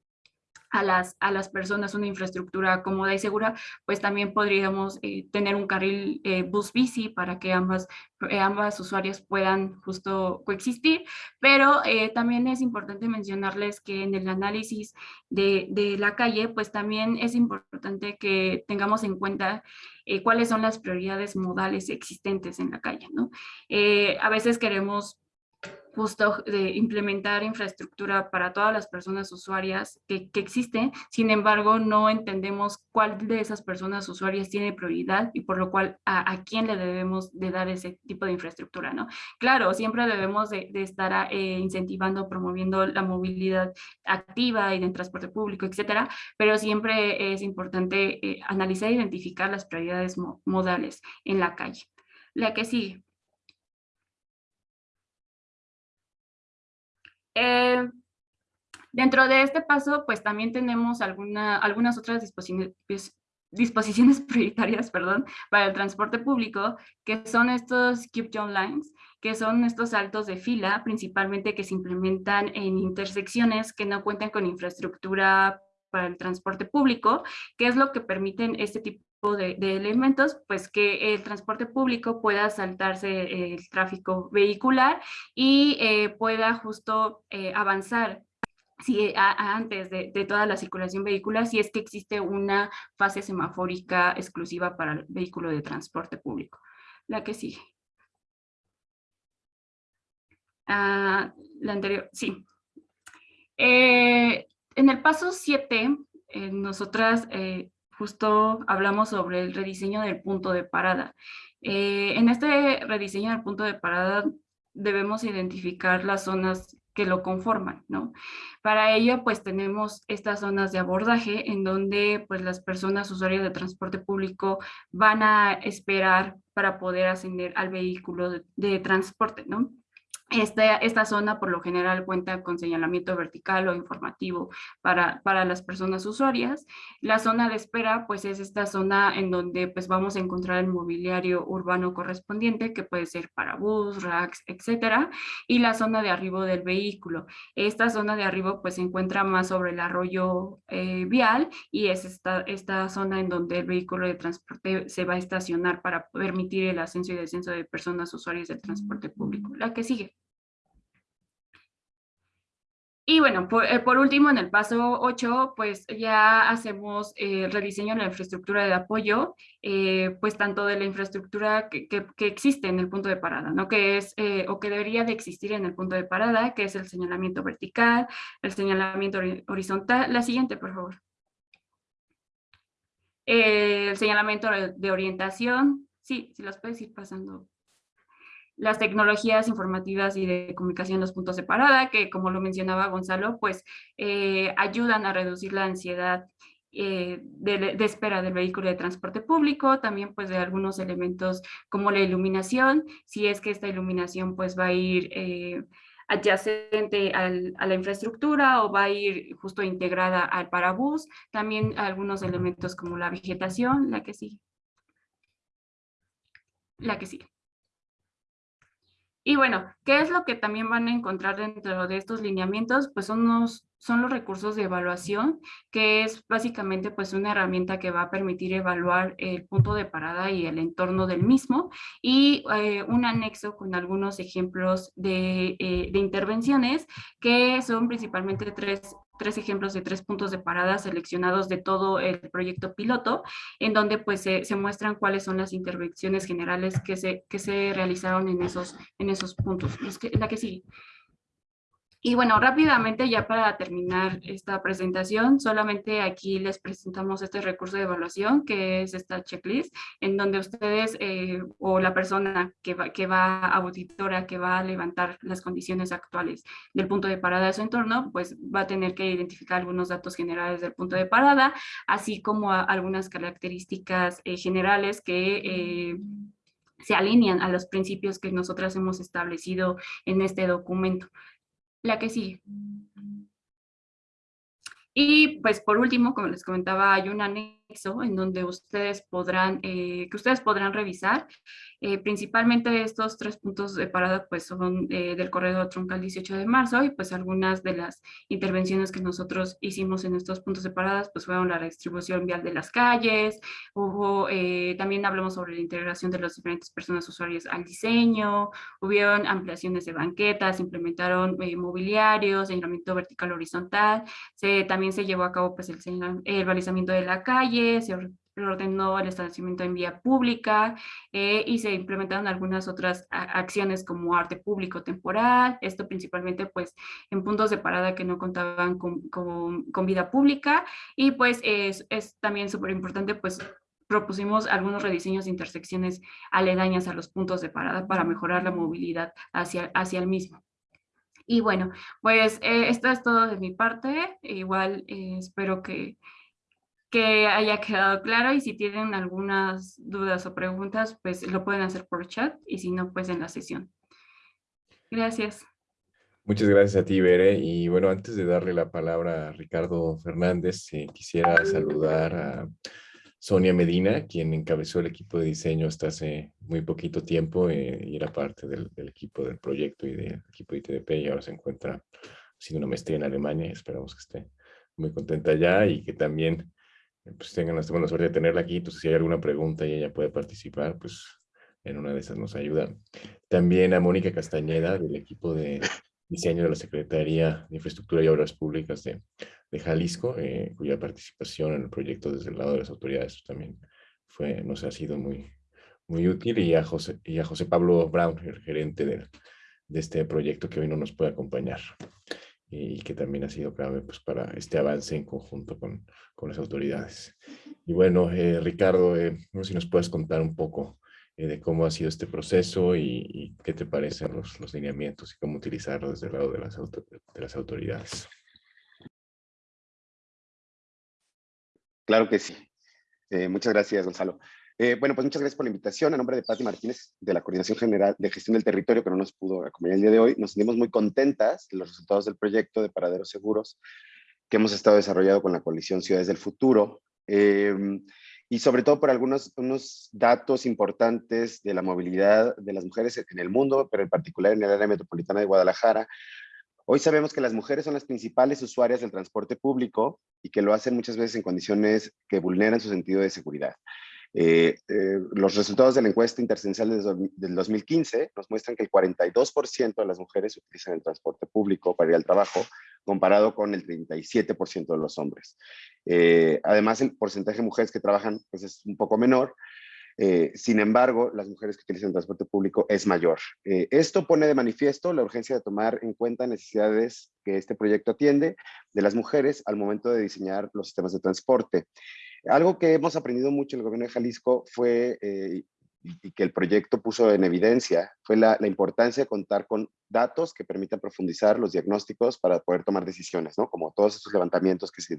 a las, a las personas una infraestructura cómoda y segura, pues también podríamos eh, tener un carril bus bici para que ambas, ambas usuarias puedan justo coexistir, pero también es importante mencionarles que en el análisis de, de, la calle, pues también es importante que tengamos en cuenta cuáles son las prioridades modales existentes en la calle, ¿no? a veces queremos justo de implementar infraestructura para todas las personas usuarias que, que, existen, sin embargo no entendemos cuál de esas personas usuarias tiene prioridad y por lo cual a, quién le debemos de dar ese tipo de infraestructura, ¿no? Claro, siempre debemos de, estar eh, incentivando, promoviendo la movilidad activa y en transporte público, etcétera, pero siempre es importante eh, analizar e identificar las prioridades modales en la calle. La que sigue. Eh, dentro de este paso, pues también tenemos alguna, algunas otras disposiciones, pues, disposiciones prioritarias perdón, para el transporte público, que son estos Keep John Lines, que son estos saltos de fila, principalmente que se implementan en intersecciones que no cuentan con infraestructura para el transporte público, que es lo que permiten este tipo de, elementos, pues que el transporte público pueda saltarse el tráfico vehicular y eh, pueda justo eh, avanzar si, antes de, toda la circulación vehicular, si es que existe una fase semafórica exclusiva para el vehículo de transporte público. La que sigue. Ah, la anterior, sí. Eh, en el paso 7, nosotras justo hablamos sobre el rediseño del punto de parada. Eh, en este rediseño del punto de parada debemos identificar las zonas que lo conforman, ¿no? Para ello, pues tenemos estas zonas de abordaje en donde pues las personas usuarias de transporte público van a esperar para poder ascender al vehículo de, transporte, ¿no? Esta, esta, zona por lo general cuenta con señalamiento vertical o informativo para, para, las personas usuarias. La zona de espera pues es esta zona en donde pues vamos a encontrar el mobiliario urbano correspondiente que puede ser para bus, racks, etcétera. Y la zona de arribo del vehículo. Esta zona de arribo pues se encuentra más sobre el arroyo eh, vial y es esta, esta zona en donde el vehículo de transporte se va a estacionar para permitir el ascenso y descenso de personas usuarias del transporte público. La que sigue. Y bueno, eh, por, último, en el paso 8, pues ya hacemos el rediseño de la infraestructura de apoyo, eh, pues tanto de la infraestructura que, existe en el punto de parada, ¿no? Que es, eh, o que debería de existir en el punto de parada, que es el señalamiento vertical, el señalamiento horizontal. La siguiente, por favor. el señalamiento de orientación. Sí, si los puedes ir pasando las tecnologías informativas y de comunicación los puntos de parada, que como lo mencionaba Gonzalo, pues eh, ayudan a reducir la ansiedad eh, de, espera del vehículo de transporte público, también pues de algunos elementos como la iluminación, si es que esta iluminación pues va a ir eh, adyacente a la infraestructura o va a ir justo integrada al parabús, también algunos elementos como la vegetación, la que sigue. La que sigue. Y bueno, ¿qué es lo que también van a encontrar dentro de estos lineamientos? Pues son, son los recursos de evaluación, que es básicamente pues una herramienta que va a permitir evaluar el punto de parada y el entorno del mismo, y eh, un anexo con algunos ejemplos de, eh, de intervenciones, que son principalmente tres tres ejemplos de tres puntos de parada seleccionados de todo el proyecto piloto, en donde pues se, muestran cuáles son las intervenciones generales que se, que se realizaron en esos, en esos puntos. La que sigue. Y bueno, rápidamente ya para terminar esta presentación, solamente aquí les presentamos este recurso de evaluación que es esta checklist en donde ustedes eh, o la persona que va, que va auditora, que va a levantar las condiciones actuales del punto de parada de su entorno, pues va a tener que identificar algunos datos generales del punto de parada, así como algunas características eh, generales que... Eh, se alinean a los principios que nosotras hemos establecido en este documento. La que sigue. Y pues por último, como les comentaba, hay un en donde ustedes podrán, eh, que ustedes podrán revisar. Eh, principalmente estos tres puntos de parada pues son eh, del corredor troncal 18 de marzo y pues algunas de las intervenciones que nosotros hicimos en estos puntos de paradas pues fueron la redistribución vial de las calles, hubo, eh, también hablamos sobre la integración de las diferentes personas usuarias al diseño, hubieron ampliaciones de banquetas, implementaron mobiliarios, señalamiento vertical horizontal, se, también se llevó a cabo pues el, el balizamiento de la calle, se ordenó el establecimiento en vía pública eh, y se implementaron algunas otras acciones como arte público temporal, esto principalmente pues en puntos de parada que no contaban con, con, vida pública y pues es, también súper importante pues propusimos algunos rediseños de intersecciones aledañas a los puntos de parada para mejorar la movilidad hacia, hacia el mismo. Y bueno, pues eh, esto es todo de mi parte. Igual eh, espero que, que haya quedado claro y si tienen algunas dudas o preguntas, pues lo pueden hacer por chat y si no, pues en la sesión. Gracias. Muchas gracias a ti, Bere. Y bueno, antes de darle la palabra a Ricardo Fernández, eh, quisiera saludar a Sonia Medina, quien encabezó el equipo de diseño hasta hace muy poquito tiempo eh, y era parte del, equipo del proyecto y del equipo de ITDP y ahora se encuentra haciendo una maestría en Alemania. Esperamos que esté muy contenta ya y que también pues tengan la buena suerte de tenerla aquí, entonces si hay alguna pregunta y ella puede participar, pues en una de esas nos ayuda. También a Mónica Castañeda del equipo de diseño de la Secretaría de Infraestructura y Obras Públicas de, de Jalisco, eh, cuya participación en el proyecto desde el lado de las autoridades también fue, nos ha sido muy, muy útil, y a José, y a José Pablo Brown, el gerente de, de este proyecto que hoy no nos puede acompañar y que también ha sido clave pues, para este avance en conjunto con, con las autoridades. Y bueno, eh, Ricardo, eh, no sé si nos puedes contar un poco eh, de cómo ha sido este proceso y, qué te parecen los, los, lineamientos y cómo utilizarlo desde el lado de las, de las autoridades. Claro que sí. muchas gracias, Gonzalo. Eh, bueno, pues muchas gracias por la invitación. A nombre de Patti Martínez, de la Coordinación General de Gestión del Territorio, que no nos pudo acompañar el día de hoy, nos sentimos muy contentas de los resultados del proyecto de Paraderos Seguros que hemos estado desarrollando con la coalición Ciudades del Futuro. Eh, y sobre todo por algunos unos datos importantes de la movilidad de las mujeres en el mundo, pero en particular en el área metropolitana de Guadalajara. Hoy sabemos que las mujeres son las principales usuarias del transporte público y que lo hacen muchas veces en condiciones que vulneran su sentido de seguridad. Eh, eh, los resultados de la encuesta intercensal del 2015 nos muestran que el 42% de las mujeres utilizan el transporte público para ir al trabajo, comparado con el 37% de los hombres. Eh, además, el porcentaje de mujeres que trabajan pues, es un poco menor, sin embargo, las mujeres que utilizan el transporte público es mayor. esto pone de manifiesto la urgencia de tomar en cuenta necesidades que este proyecto atiende de las mujeres al momento de diseñar los sistemas de transporte. Algo que hemos aprendido mucho en el gobierno de Jalisco fue, eh, y que el proyecto puso en evidencia, fue la, importancia de contar con datos que permitan profundizar los diagnósticos para poder tomar decisiones, ¿no? Como todos esos levantamientos que se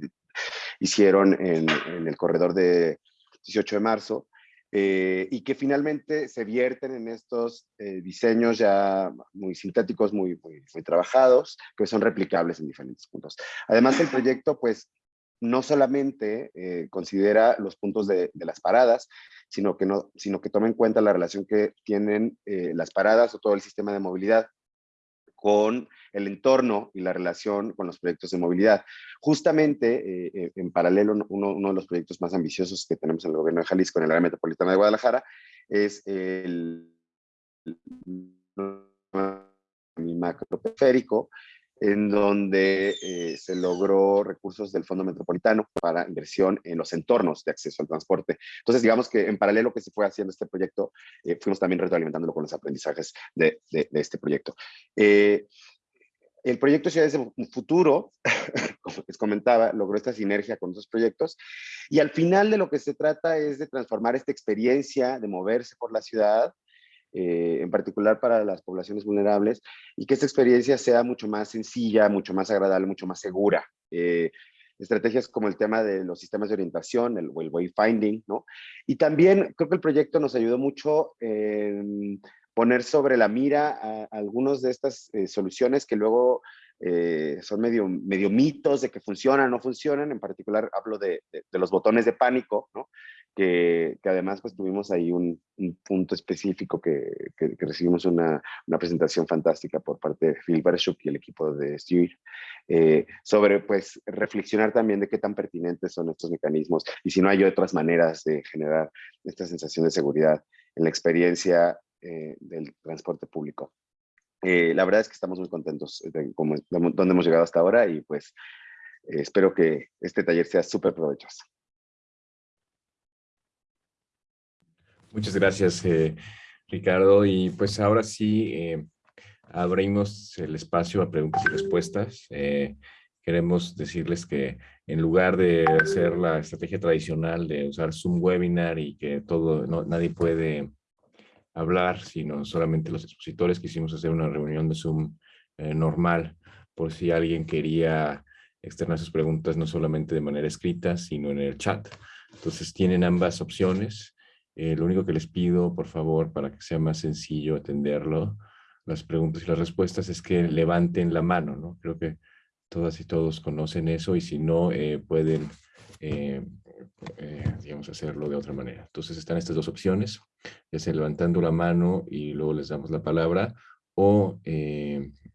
hicieron en, el corredor de 18 de marzo, eh, y que finalmente se vierten en estos eh, diseños ya muy sintéticos, muy, muy, muy, trabajados, que son replicables en diferentes puntos. Además, el proyecto pues no solamente eh, considera los puntos de, las paradas, sino que, no, toma en cuenta la relación que tienen eh, las paradas o todo el sistema de movilidad con el entorno y la relación con los proyectos de movilidad. Justamente, eh, en paralelo, uno, de los proyectos más ambiciosos que tenemos en el gobierno de Jalisco, en el área metropolitana de Guadalajara, es el, el macro periférico, en donde eh, se logró recursos del Fondo Metropolitano para inversión en los entornos de acceso al transporte. Entonces, digamos que en paralelo que se fue haciendo este proyecto, eh, fuimos también retroalimentándolo con los aprendizajes de, este proyecto. Eh, el proyecto Ciudades de Futuro, como les comentaba, logró esta sinergia con otros proyectos y al final de lo que se trata es de transformar esta experiencia de moverse por la ciudad eh, en particular para las poblaciones vulnerables, y que esta experiencia sea mucho más sencilla, mucho más agradable, mucho más segura. Eh, estrategias como el tema de los sistemas de orientación, el, el wayfinding, ¿no? Y también creo que el proyecto nos ayudó mucho en poner sobre la mira algunas de estas eh, soluciones que luego son medio, medio mitos de que funcionan no funcionan, en particular hablo de, de, de, los botones de pánico, ¿no? Que, además pues tuvimos ahí un, punto específico que, recibimos una, presentación fantástica por parte de Phil Barashuk y el equipo de Stewart, eh, sobre pues reflexionar también de qué tan pertinentes son estos mecanismos y si no hay otras maneras de generar esta sensación de seguridad en la experiencia eh, del transporte público. Eh, la verdad es que estamos muy contentos de, cómo, de dónde hemos llegado hasta ahora y pues espero que este taller sea súper provechoso. Muchas gracias, eh, Ricardo. Y pues ahora sí, eh, abrimos el espacio a preguntas y respuestas. Eh, queremos decirles que en lugar de hacer la estrategia tradicional de usar Zoom Webinar y que todo, nadie puede hablar, sino solamente los expositores, quisimos hacer una reunión de Zoom normal por si alguien quería externar sus preguntas no solamente de manera escrita, sino en el chat. Entonces tienen ambas opciones. Eh, lo único que les pido, por favor, para que sea más sencillo atenderlo, las preguntas y las respuestas, es que levanten la mano, ¿no? Creo que todas y todos conocen eso y si no, eh, pueden, eh, digamos, hacerlo de otra manera. Entonces están estas dos opciones, ya sea levantando la mano y luego les damos la palabra o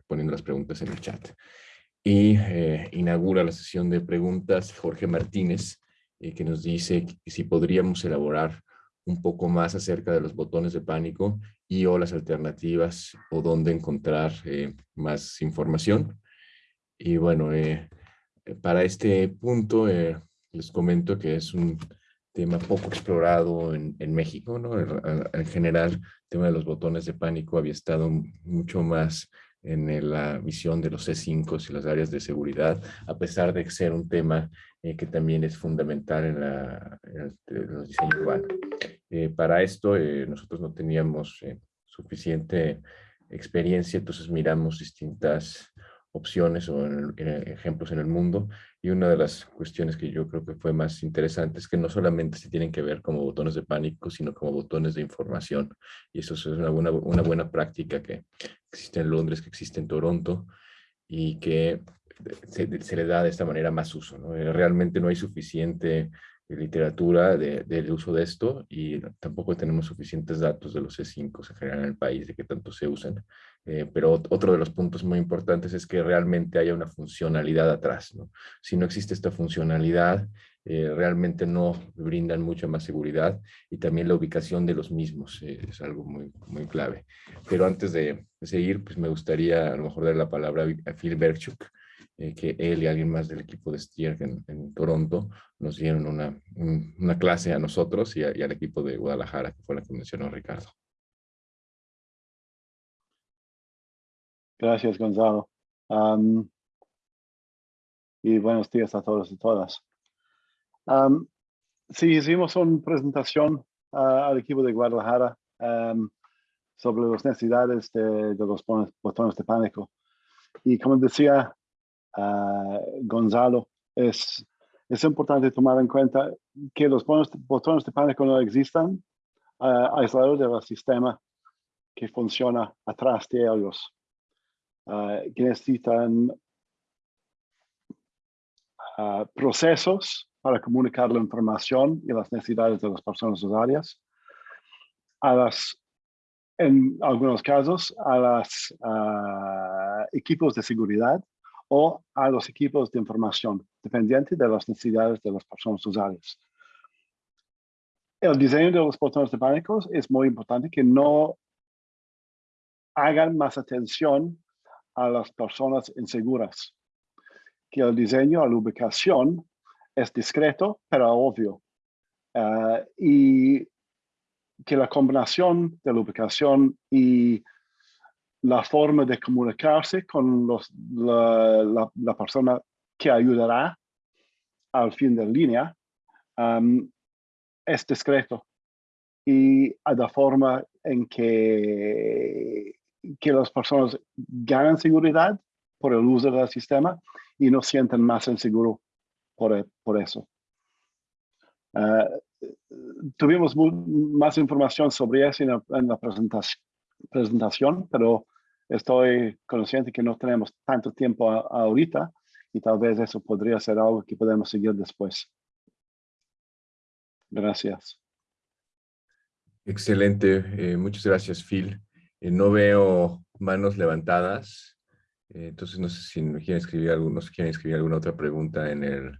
poniendo las preguntas en el chat. Y inaugura la sesión de preguntas Jorge Martínez, que nos dice si podríamos elaborar un poco más acerca de los botones de pánico y o las alternativas o dónde encontrar eh, más información. Y bueno, eh, para este punto eh, les comento que es un tema poco explorado en, en México, ¿no? En, general, el tema de los botones de pánico había estado mucho más en la visión de los C5 y las áreas de seguridad, a pesar de ser un tema eh, que también es fundamental en, la, el, diseño urbano. Eh, para esto eh, nosotros no teníamos suficiente experiencia, entonces miramos distintas opciones o ejemplos en el mundo. Y una de las cuestiones que yo creo que fue más interesante es que no solamente se tienen que ver como botones de pánico, sino como botones de información. Y eso es una buena, una buena práctica que existe en Londres, que existe en Toronto y que se, se le da de esta manera más uso. ¿no? Eh, realmente no hay suficiente literatura del uso de esto y tampoco tenemos suficientes datos de los C5 en general en el país de que tanto se usan. Eh, pero otro de los puntos muy importantes es que realmente haya una funcionalidad atrás. ¿no? Si no existe esta funcionalidad, eh, realmente no brindan mucha más seguridad y también la ubicación de los mismos eh, es algo muy, muy clave. Pero antes de, seguir, pues me gustaría a lo mejor dar la palabra a Phil Berchuk, eh, que él y alguien más del equipo de Stierk en, Toronto nos dieron una, una clase a nosotros y, al equipo de Guadalajara, que fue la que mencionó Ricardo. Gracias, Gonzalo. y buenos días a todos y todas. sí, hicimos una presentación al equipo de Guadalajara sobre las necesidades de, de los botones de pánico. Y como decía Gonzalo, es, es importante tomar en cuenta que los botones de pánico no existan uh, aislados del sistema que funciona atrás de ellos, que necesitan procesos para comunicar la información y las necesidades de las personas usuarias, a las, en algunos casos, a los equipos de seguridad o a los equipos de información, dependiente de las necesidades de las personas usuarias. El diseño de los botones de pánicos es muy importante que no hagan más atención a las personas inseguras. Que el diseño, la ubicación es discreto, pero obvio. Eh, y que la combinación de la ubicación y la forma de comunicarse con la, persona que ayudará al fin de línea es discreto y a la forma en que, que las personas ganan seguridad por el uso del sistema y no sienten más inseguro por, por eso. Uh, tuvimos más información sobre eso en la presentación, presentación, pero estoy consciente que no tenemos tanto tiempo ahorita y tal vez eso podría ser algo que podemos seguir después. Gracias. Excelente. Eh, muchas gracias, Phil. Eh, no veo manos levantadas. Eh, entonces, no sé si quieren escribir, algunos, quieren escribir alguna otra pregunta en el...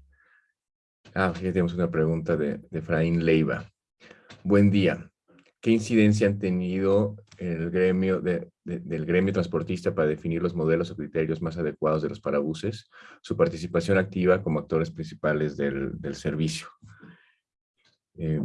Ah, ya tenemos una pregunta de, de Efraín Leiva. Buen día. ¿Qué incidencia han tenido el gremio del gremio transportista para definir los modelos o criterios más adecuados de los parabuses, su participación activa como actores principales del, servicio? Eh,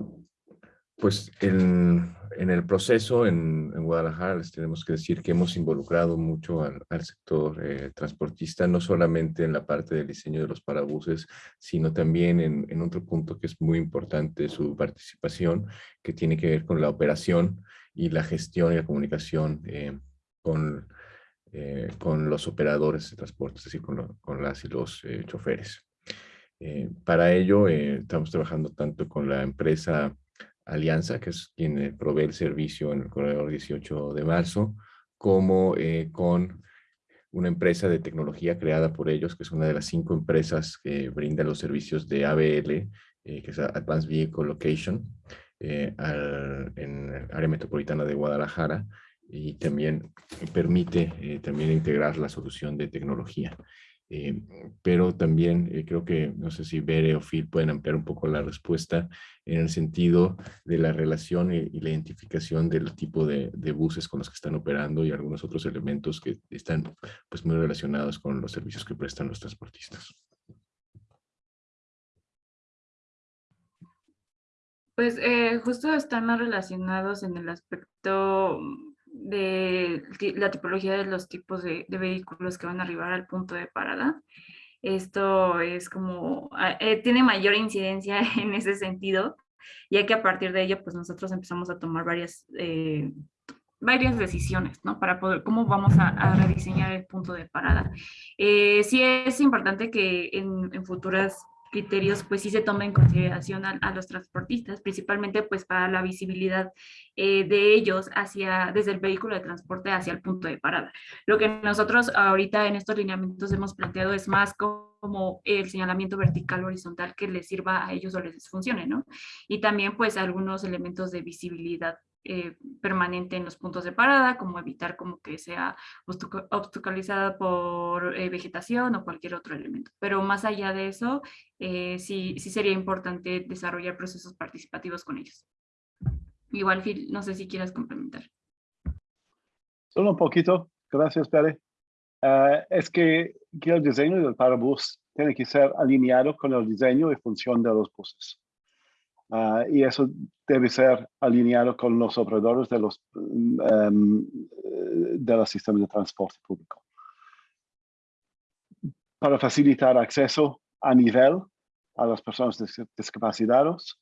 pues en, el proceso en, Guadalajara les tenemos que decir que hemos involucrado mucho al, sector eh, transportista, no solamente en la parte del diseño de los parabuses, sino también en, otro punto que es muy importante su participación, que tiene que ver con la operación y la gestión y la comunicación eh, con, eh, con los operadores de transporte, es decir, con, con las y los choferes. para ello estamos trabajando tanto con la empresa Alianza, que es quien eh, provee el servicio en el corredor 18 de marzo, como eh, con una empresa de tecnología creada por ellos, que es una de las cinco empresas que brinda los servicios de ABL, eh, que es Advanced Vehicle Location, en el área metropolitana de Guadalajara, y también permite también integrar la solución de tecnología. Eh, pero también eh, creo que, no sé si Bere o Phil pueden ampliar un poco la respuesta en el sentido de la relación y, la identificación del tipo de, buses con los que están operando y algunos otros elementos que están pues, muy relacionados con los servicios que prestan los transportistas. Pues eh, justo están relacionados en el aspecto de la tipología de los tipos de, vehículos que van a arribar al punto de parada. Esto es como, ah, eh, tiene mayor incidencia en ese sentido, ya que a partir de ello, pues nosotros empezamos a tomar varias, eh, varias decisiones, ¿no? Para poder, cómo vamos a, rediseñar el punto de parada. Eh, sí es importante que en, en futuras criterios pues sí se toma en consideración a, los transportistas, principalmente pues para la visibilidad eh, de ellos hacia, desde el vehículo de transporte hacia el punto de parada. Lo que nosotros ahorita en estos lineamientos hemos planteado es más como el señalamiento vertical horizontal que les sirva a ellos o les funcione, ¿no? Y también pues algunos elementos de visibilidad eh, permanente en los puntos de parada, como evitar como que sea obstaculizada por eh, vegetación o cualquier otro elemento. Pero más allá de eso, eh, sí, sí sería importante desarrollar procesos participativos con ellos. Igual, Phil, no sé si quieras complementar. Solo un poquito, gracias, Pere. es que, que el diseño del parabús tiene que ser alineado con el diseño y función de los buses. Ah, y eso debe ser alineado con los operadores de los, um, de los sistemas de transporte público. Para facilitar acceso a nivel a las personas discapacitadas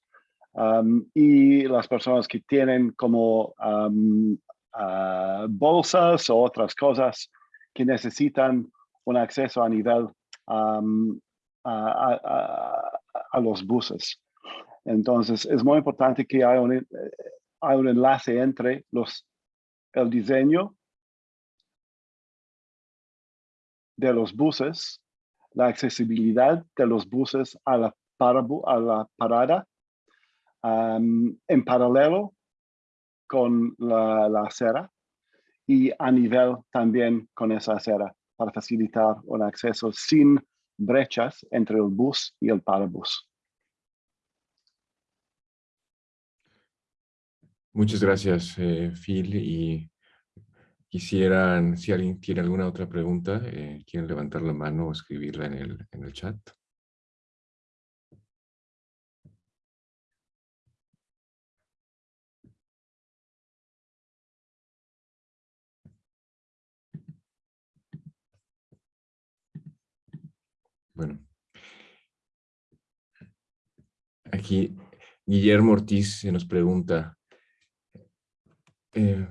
y las personas que tienen como ah, bolsas o otras cosas que necesitan un acceso a nivel a, a los buses. Entonces, es muy importante que haya un, eh, enlace entre los, el diseño de los buses, la accesibilidad de los buses a la, parada, en paralelo con la, la, acera y a nivel también con esa acera para facilitar un acceso sin brechas entre el bus y el parabús. Muchas gracias, eh, Phil. Y quisieran, si alguien tiene alguna otra pregunta, eh, quieren levantar la mano o escribirla en el, en el chat. Bueno. Aquí Guillermo Ortiz se nos pregunta, eh,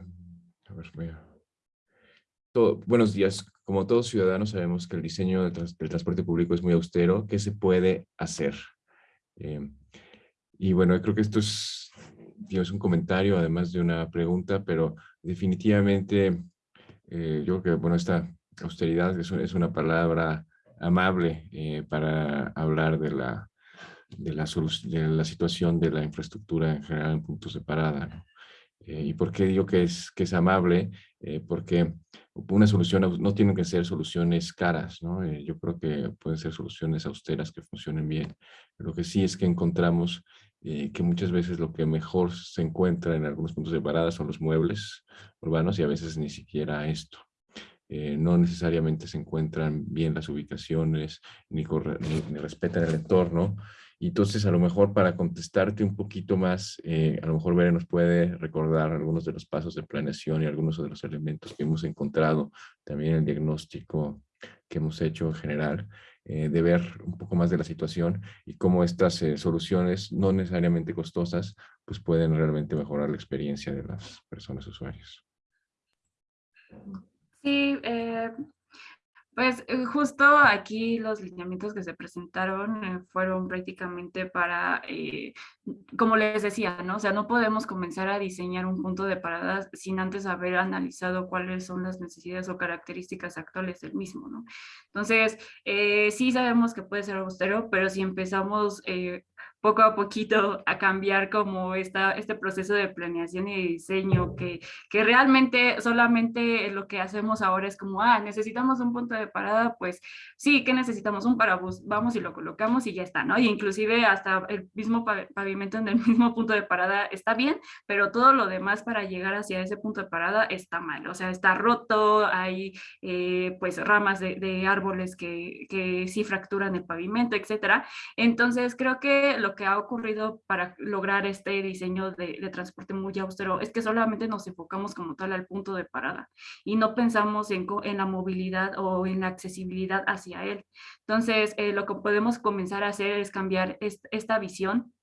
buenos días. Como todos ciudadanos sabemos que el diseño del, transporte público es muy austero. ¿Qué se puede hacer? Eh, y bueno, creo que esto es, un comentario además de una pregunta, pero definitivamente eh, yo creo que bueno, esta austeridad es, una palabra amable para hablar de la, de de la situación de la infraestructura en general en puntos de parada. Eh, ¿Y por qué digo que es, que es amable? Eh, porque una solución no tienen que ser soluciones caras, ¿no? Eh, yo creo que pueden ser soluciones austeras que funcionen bien. Lo que sí es que encontramos que muchas veces lo que mejor se encuentra en algunos puntos de parada son los muebles urbanos y a veces ni siquiera esto. no necesariamente se encuentran bien las ubicaciones, ni, ni, ni respetan el entorno, y entonces, a lo mejor para contestarte un poquito más, eh, a lo mejor Bere nos puede recordar algunos de los pasos de planeación y algunos de los elementos que hemos encontrado, también el diagnóstico que hemos hecho en general, eh, de ver un poco más de la situación y cómo estas eh, soluciones, no necesariamente costosas, pues pueden realmente mejorar la experiencia de las personas usuarias. Sí, pues eh, justo aquí los lineamientos que se presentaron eh, fueron prácticamente para, eh, como les decía, ¿no? O sea, no podemos comenzar a diseñar un punto de parada sin antes haber analizado cuáles son las necesidades o características actuales del mismo, ¿no? Entonces, sí sabemos que puede ser austero, pero si empezamos poco a poquito a cambiar como esta, este proceso de planeación y diseño, que, que realmente solamente lo que hacemos ahora es como, ah, necesitamos un punto de parada, pues sí, que necesitamos un parabús, vamos y lo colocamos y ya está, ¿no? Y inclusive hasta el mismo pavimento en el mismo punto de parada está bien, pero todo lo demás para llegar hacia ese punto de parada está mal, o sea, está roto, hay eh, pues ramas de, de árboles que, que sí fracturan el pavimento, etcétera. Entonces creo que lo que ha ocurrido para lograr este diseño de, transporte muy austero es que solamente nos enfocamos como tal al punto de parada y no pensamos en, en la movilidad o en la accesibilidad hacia él. Entonces, eh, lo que podemos comenzar a hacer es cambiar esta visión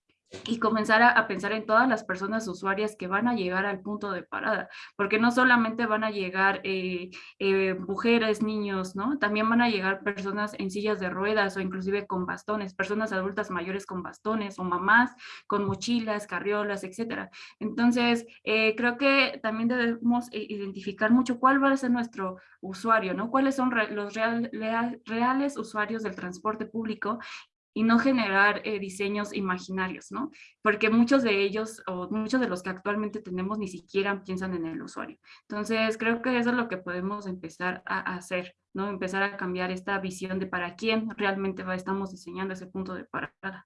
y comenzar a, pensar en todas las personas usuarias que van a llegar al punto de parada, porque no solamente van a llegar eh, eh, mujeres, niños, ¿no? También van a llegar personas en sillas de ruedas o inclusive con bastones, personas adultas mayores con bastones o mamás con mochilas, carriolas, etcétera. Entonces, eh, creo que también debemos identificar mucho cuál va a ser nuestro usuario, ¿no? Cuáles son los reales usuarios del transporte público y no generar eh, diseños imaginarios, ¿no? Porque muchos de ellos o muchos de los que actualmente tenemos ni siquiera piensan en el usuario. Entonces, creo que eso es lo que podemos empezar a hacer, ¿no? Empezar a cambiar esta visión de para quién realmente va, estamos diseñando ese punto de parada.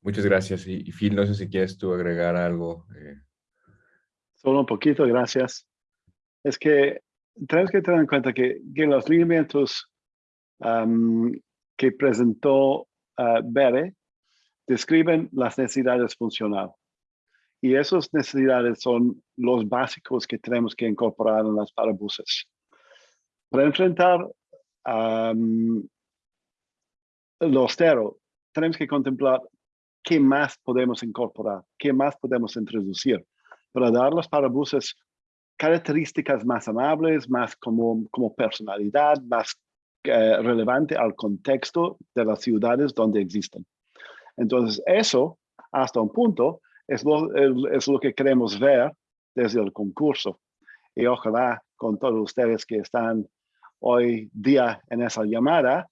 Muchas gracias. Y, Phil, no sé si quieres tú agregar algo. Eh. Solo un poquito, gracias. Es que tenemos que tener en cuenta que, que los lineamientos que presentó uh, Bere describen las necesidades funcionales. Y esas necesidades son los básicos que tenemos que incorporar en las parabuses. Para enfrentar lo austero, tenemos que contemplar qué más podemos incorporar, qué más podemos introducir para dar a los parabuses características más amables, más como, como personalidad, más eh, relevante al contexto de las ciudades donde existen. Entonces, eso, hasta un punto, es lo, es lo que queremos ver desde el concurso. Y ojalá con todos ustedes que están hoy día en esa llamada,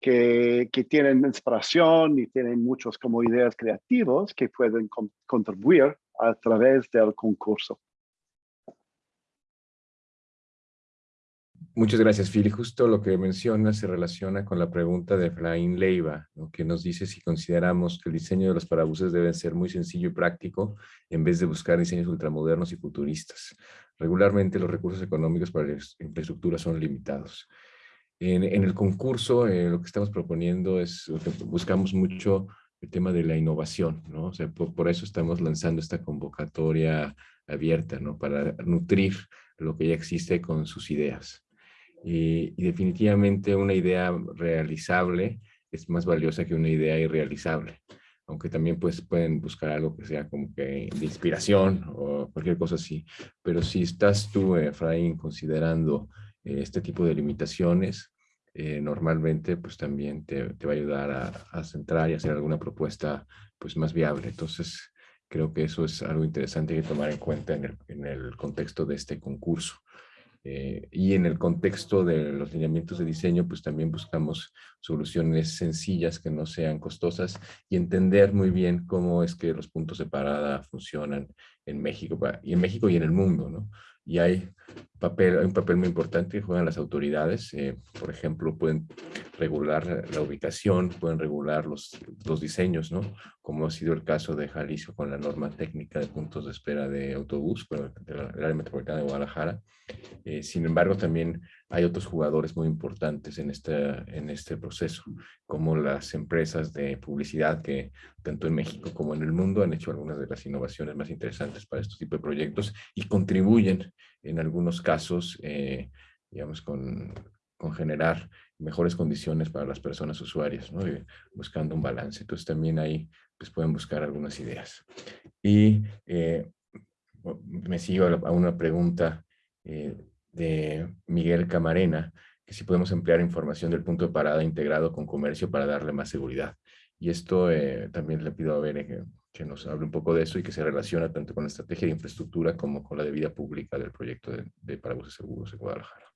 que, que tienen inspiración y tienen muchos como ideas creativos que pueden contribuir a través del concurso. Muchas gracias, Phil. Justo lo que menciona se relaciona con la pregunta de Efraín Leiva, que nos dice si consideramos que el diseño de los parabuses debe ser muy sencillo y práctico en vez de buscar diseños ultramodernos y futuristas. Regularmente los recursos económicos para la infraestructura son limitados. En, el concurso eh, lo que estamos proponiendo es, buscamos mucho el tema de la innovación, ¿no? O sea, por, eso estamos lanzando esta convocatoria abierta, ¿no? Para nutrir lo que ya existe con sus ideas. Y, definitivamente una idea realizable es más valiosa que una idea irrealizable. Aunque también pues, pueden buscar algo que sea como que de inspiración o cualquier cosa así. Pero si estás tú, Efraín, considerando eh, este tipo de limitaciones, eh, normalmente pues también te, te, va a ayudar a, a, centrar y hacer alguna propuesta pues más viable. Entonces creo que eso es algo interesante que tomar en cuenta en el, en el contexto de este concurso. Eh, y en el contexto de los lineamientos de diseño, pues también buscamos soluciones sencillas que no sean costosas y entender muy bien cómo es que los puntos de parada funcionan en México, y en México y en el mundo, ¿no? Y hay, papel, un papel muy importante que juegan las autoridades, eh, por ejemplo, pueden regular la ubicación, pueden regular los, los diseños, ¿no? Como ha sido el caso de Jalisco con la norma técnica de puntos de espera de autobús, del área metropolitana de Guadalajara, eh, sin embargo, también hay otros jugadores muy importantes en este, en este proceso, como las empresas de publicidad que tanto en México como en el mundo han hecho algunas de las innovaciones más interesantes para este tipo de proyectos y contribuyen en algunos casos, eh, digamos, con, con generar mejores condiciones para las personas usuarias, ¿no? buscando un balance. Entonces también ahí pues, pueden buscar algunas ideas. Y eh, me sigo a una pregunta eh, de Miguel Camarena, que si podemos emplear información del punto de parada integrado con comercio para darle más seguridad. Y esto eh, también le pido a Bere que, nos hable un poco de eso y que se relaciona tanto con la estrategia de infraestructura como con la de vida pública del proyecto de, de parabuses seguros en Guadalajara.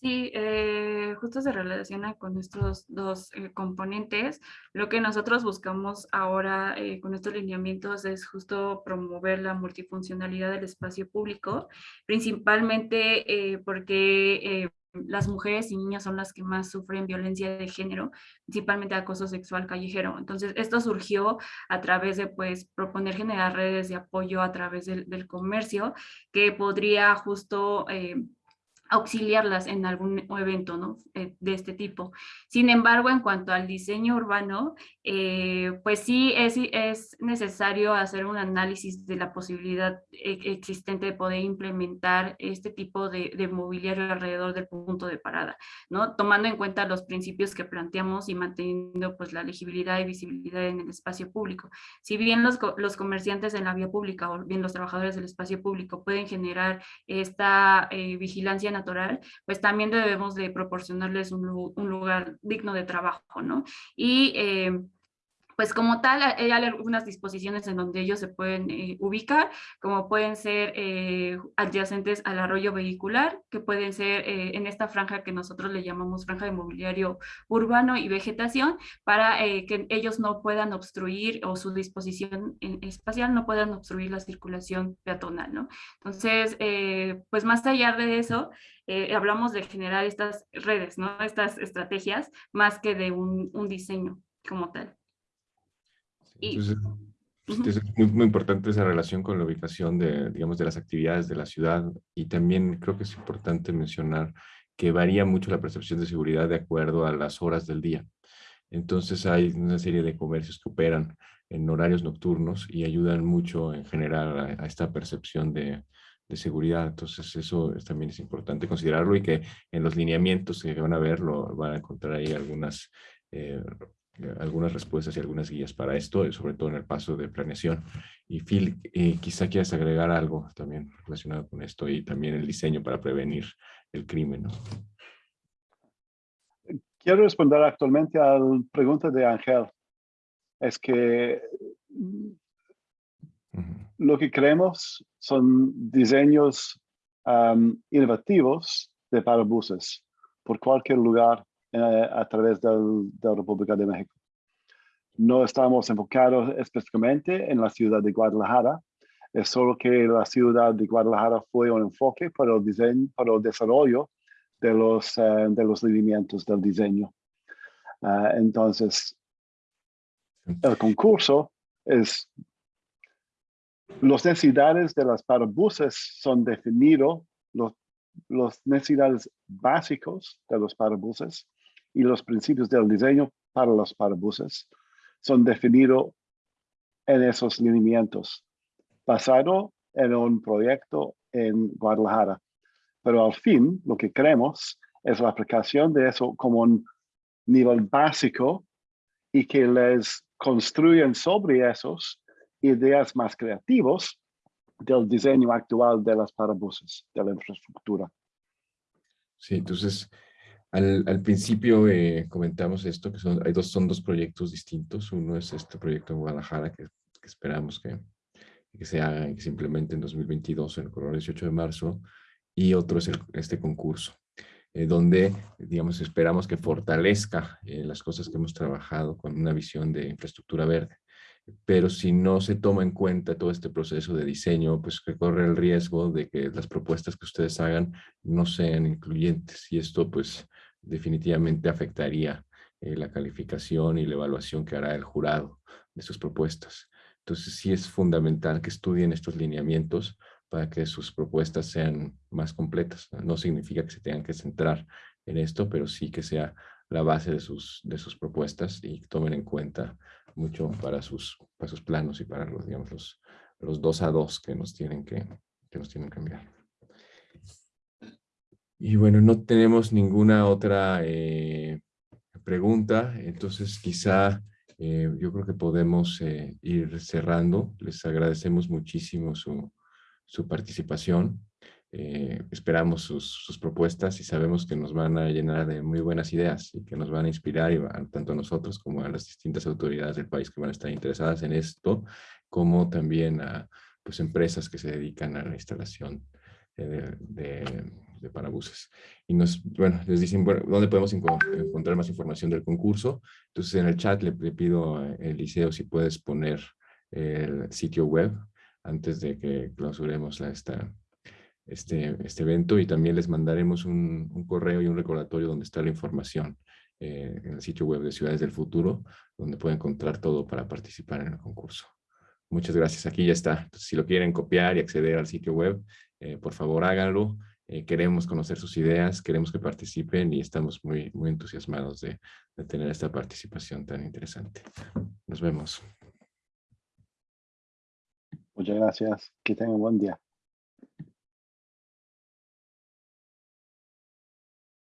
Sí, eh, justo se relaciona con estos dos eh, componentes. Lo que nosotros buscamos ahora eh, con estos lineamientos es justo promover la multifuncionalidad del espacio público, principalmente porque las mujeres y niñas son las que más sufren violencia de género, principalmente acoso sexual callejero. Entonces, esto surgió a través de, pues, proponer generar redes de apoyo a través del, del comercio, que podría justo auxiliarlas en algún evento ¿no? Eh, de este tipo. Sin embargo, en cuanto al diseño urbano, eh, pues sí es, es necesario hacer un análisis de la posibilidad e, existente de poder implementar este tipo de, de, mobiliario alrededor del punto de parada, ¿no? tomando en cuenta los principios que planteamos y manteniendo pues, la legibilidad y visibilidad en el espacio público. Si bien los, los comerciantes en la vía pública o bien los trabajadores del espacio público pueden generar esta eh, vigilancia natural, pues también debemos de proporcionarles un, lugar digno de trabajo, ¿no? Y eh, pues como tal hay algunas disposiciones en donde ellos se pueden eh, ubicar, como pueden ser eh, adyacentes al arroyo vehicular, que pueden ser en esta franja que nosotros le llamamos franja de mobiliario urbano y vegetación, para que ellos no puedan obstruir o su disposición espacial no puedan obstruir la circulación peatonal, ¿no? Entonces, pues más allá de eso, eh, hablamos de generar estas redes, ¿no? estas estrategias, más que de un diseño como tal. Entonces, es muy, muy, importante esa relación con la ubicación de, digamos, de las actividades de la ciudad y también creo que es importante mencionar que varía mucho la percepción de seguridad de acuerdo a las horas del día. Entonces hay una serie de comercios que operan en horarios nocturnos y ayudan mucho en general a esta percepción de, de seguridad. Entonces eso también es importante considerarlo y que en los lineamientos que van a ver lo, van a encontrar ahí algunas, eh, algunas respuestas y algunas guías para esto, sobre todo en el paso de planeación. Y Phil, eh, quizá quieras agregar algo también relacionado con esto y también el diseño para prevenir el crimen. ¿no? Quiero responder actualmente a la pregunta de Ángel. Es que lo que creemos son diseños innovativos de parabuses por cualquier lugar eh, a través del, de la República de México. No estamos enfocados específicamente en la ciudad de Guadalajara, es solo que la ciudad de Guadalajara fue un enfoque para el diseño, para el desarrollo de los, eh, de los lineamientos del diseño. Ah, entonces, el concurso es las necesidades de las parabuses son definidos, los, las necesidades básicos de los parabuses y los principios del diseño para los parabuses son definidos en esos lineamientos, basado en un proyecto en Guadalajara. Pero al fin, lo que queremos es la aplicación de eso como un nivel básico y que les construyen sobre esos ideas más creativos del diseño actual de las parabuses, de la infraestructura. Sí, entonces, al, principio eh, comentamos esto, que son, hay dos, son dos proyectos distintos. Uno es este proyecto en Guadalajara, que, esperamos que, se haga que se implemente en 2022, en el 18 de marzo, y otro es este concurso, eh, donde, digamos, esperamos que fortalezca eh, las cosas que hemos trabajado con una visión de infraestructura verde pero si no se toma en cuenta todo este proceso de diseño, pues que corre el riesgo de que las propuestas que ustedes hagan no sean incluyentes y esto pues definitivamente afectaría eh, la calificación y la evaluación que hará el jurado de sus propuestas. Entonces sí es fundamental que estudien estos lineamientos para que sus propuestas sean más completas. No significa que se tengan que centrar en esto, pero sí que sea la base de sus, de sus propuestas y tomen en cuenta mucho para sus, para sus planos y para los, digamos, los, los dos a dos que nos tienen que, que nos tienen que cambiar. Y bueno, no tenemos ninguna otra eh, pregunta, entonces quizá eh, yo creo que podemos eh, ir cerrando. Les agradecemos muchísimo su, su participación. Eh, esperamos sus, propuestas y sabemos que nos van a llenar de muy buenas ideas y que nos van a inspirar y tanto a nosotros como a las distintas autoridades del país que van a estar interesadas en esto, como también a pues, empresas que se dedican a la instalación de, de, parabuses. Y nos, bueno, les dicen, bueno, ¿dónde podemos encontrar más información del concurso? Entonces en el chat le, le pido a Eliseo si puedes poner el sitio web antes de que clausuremos la, esta, este, este evento y también les mandaremos un, un correo y un recordatorio donde está la información eh, en el sitio web de Ciudades del Futuro, donde pueden encontrar todo para participar en el concurso. Muchas gracias. Aquí ya está. si lo quieren copiar y acceder al sitio web, eh, por favor háganlo. Eh, queremos conocer sus ideas, queremos que participen y estamos muy, muy entusiasmados de, de tener esta participación tan interesante. Nos vemos. Muchas gracias. Que tengan un buen día.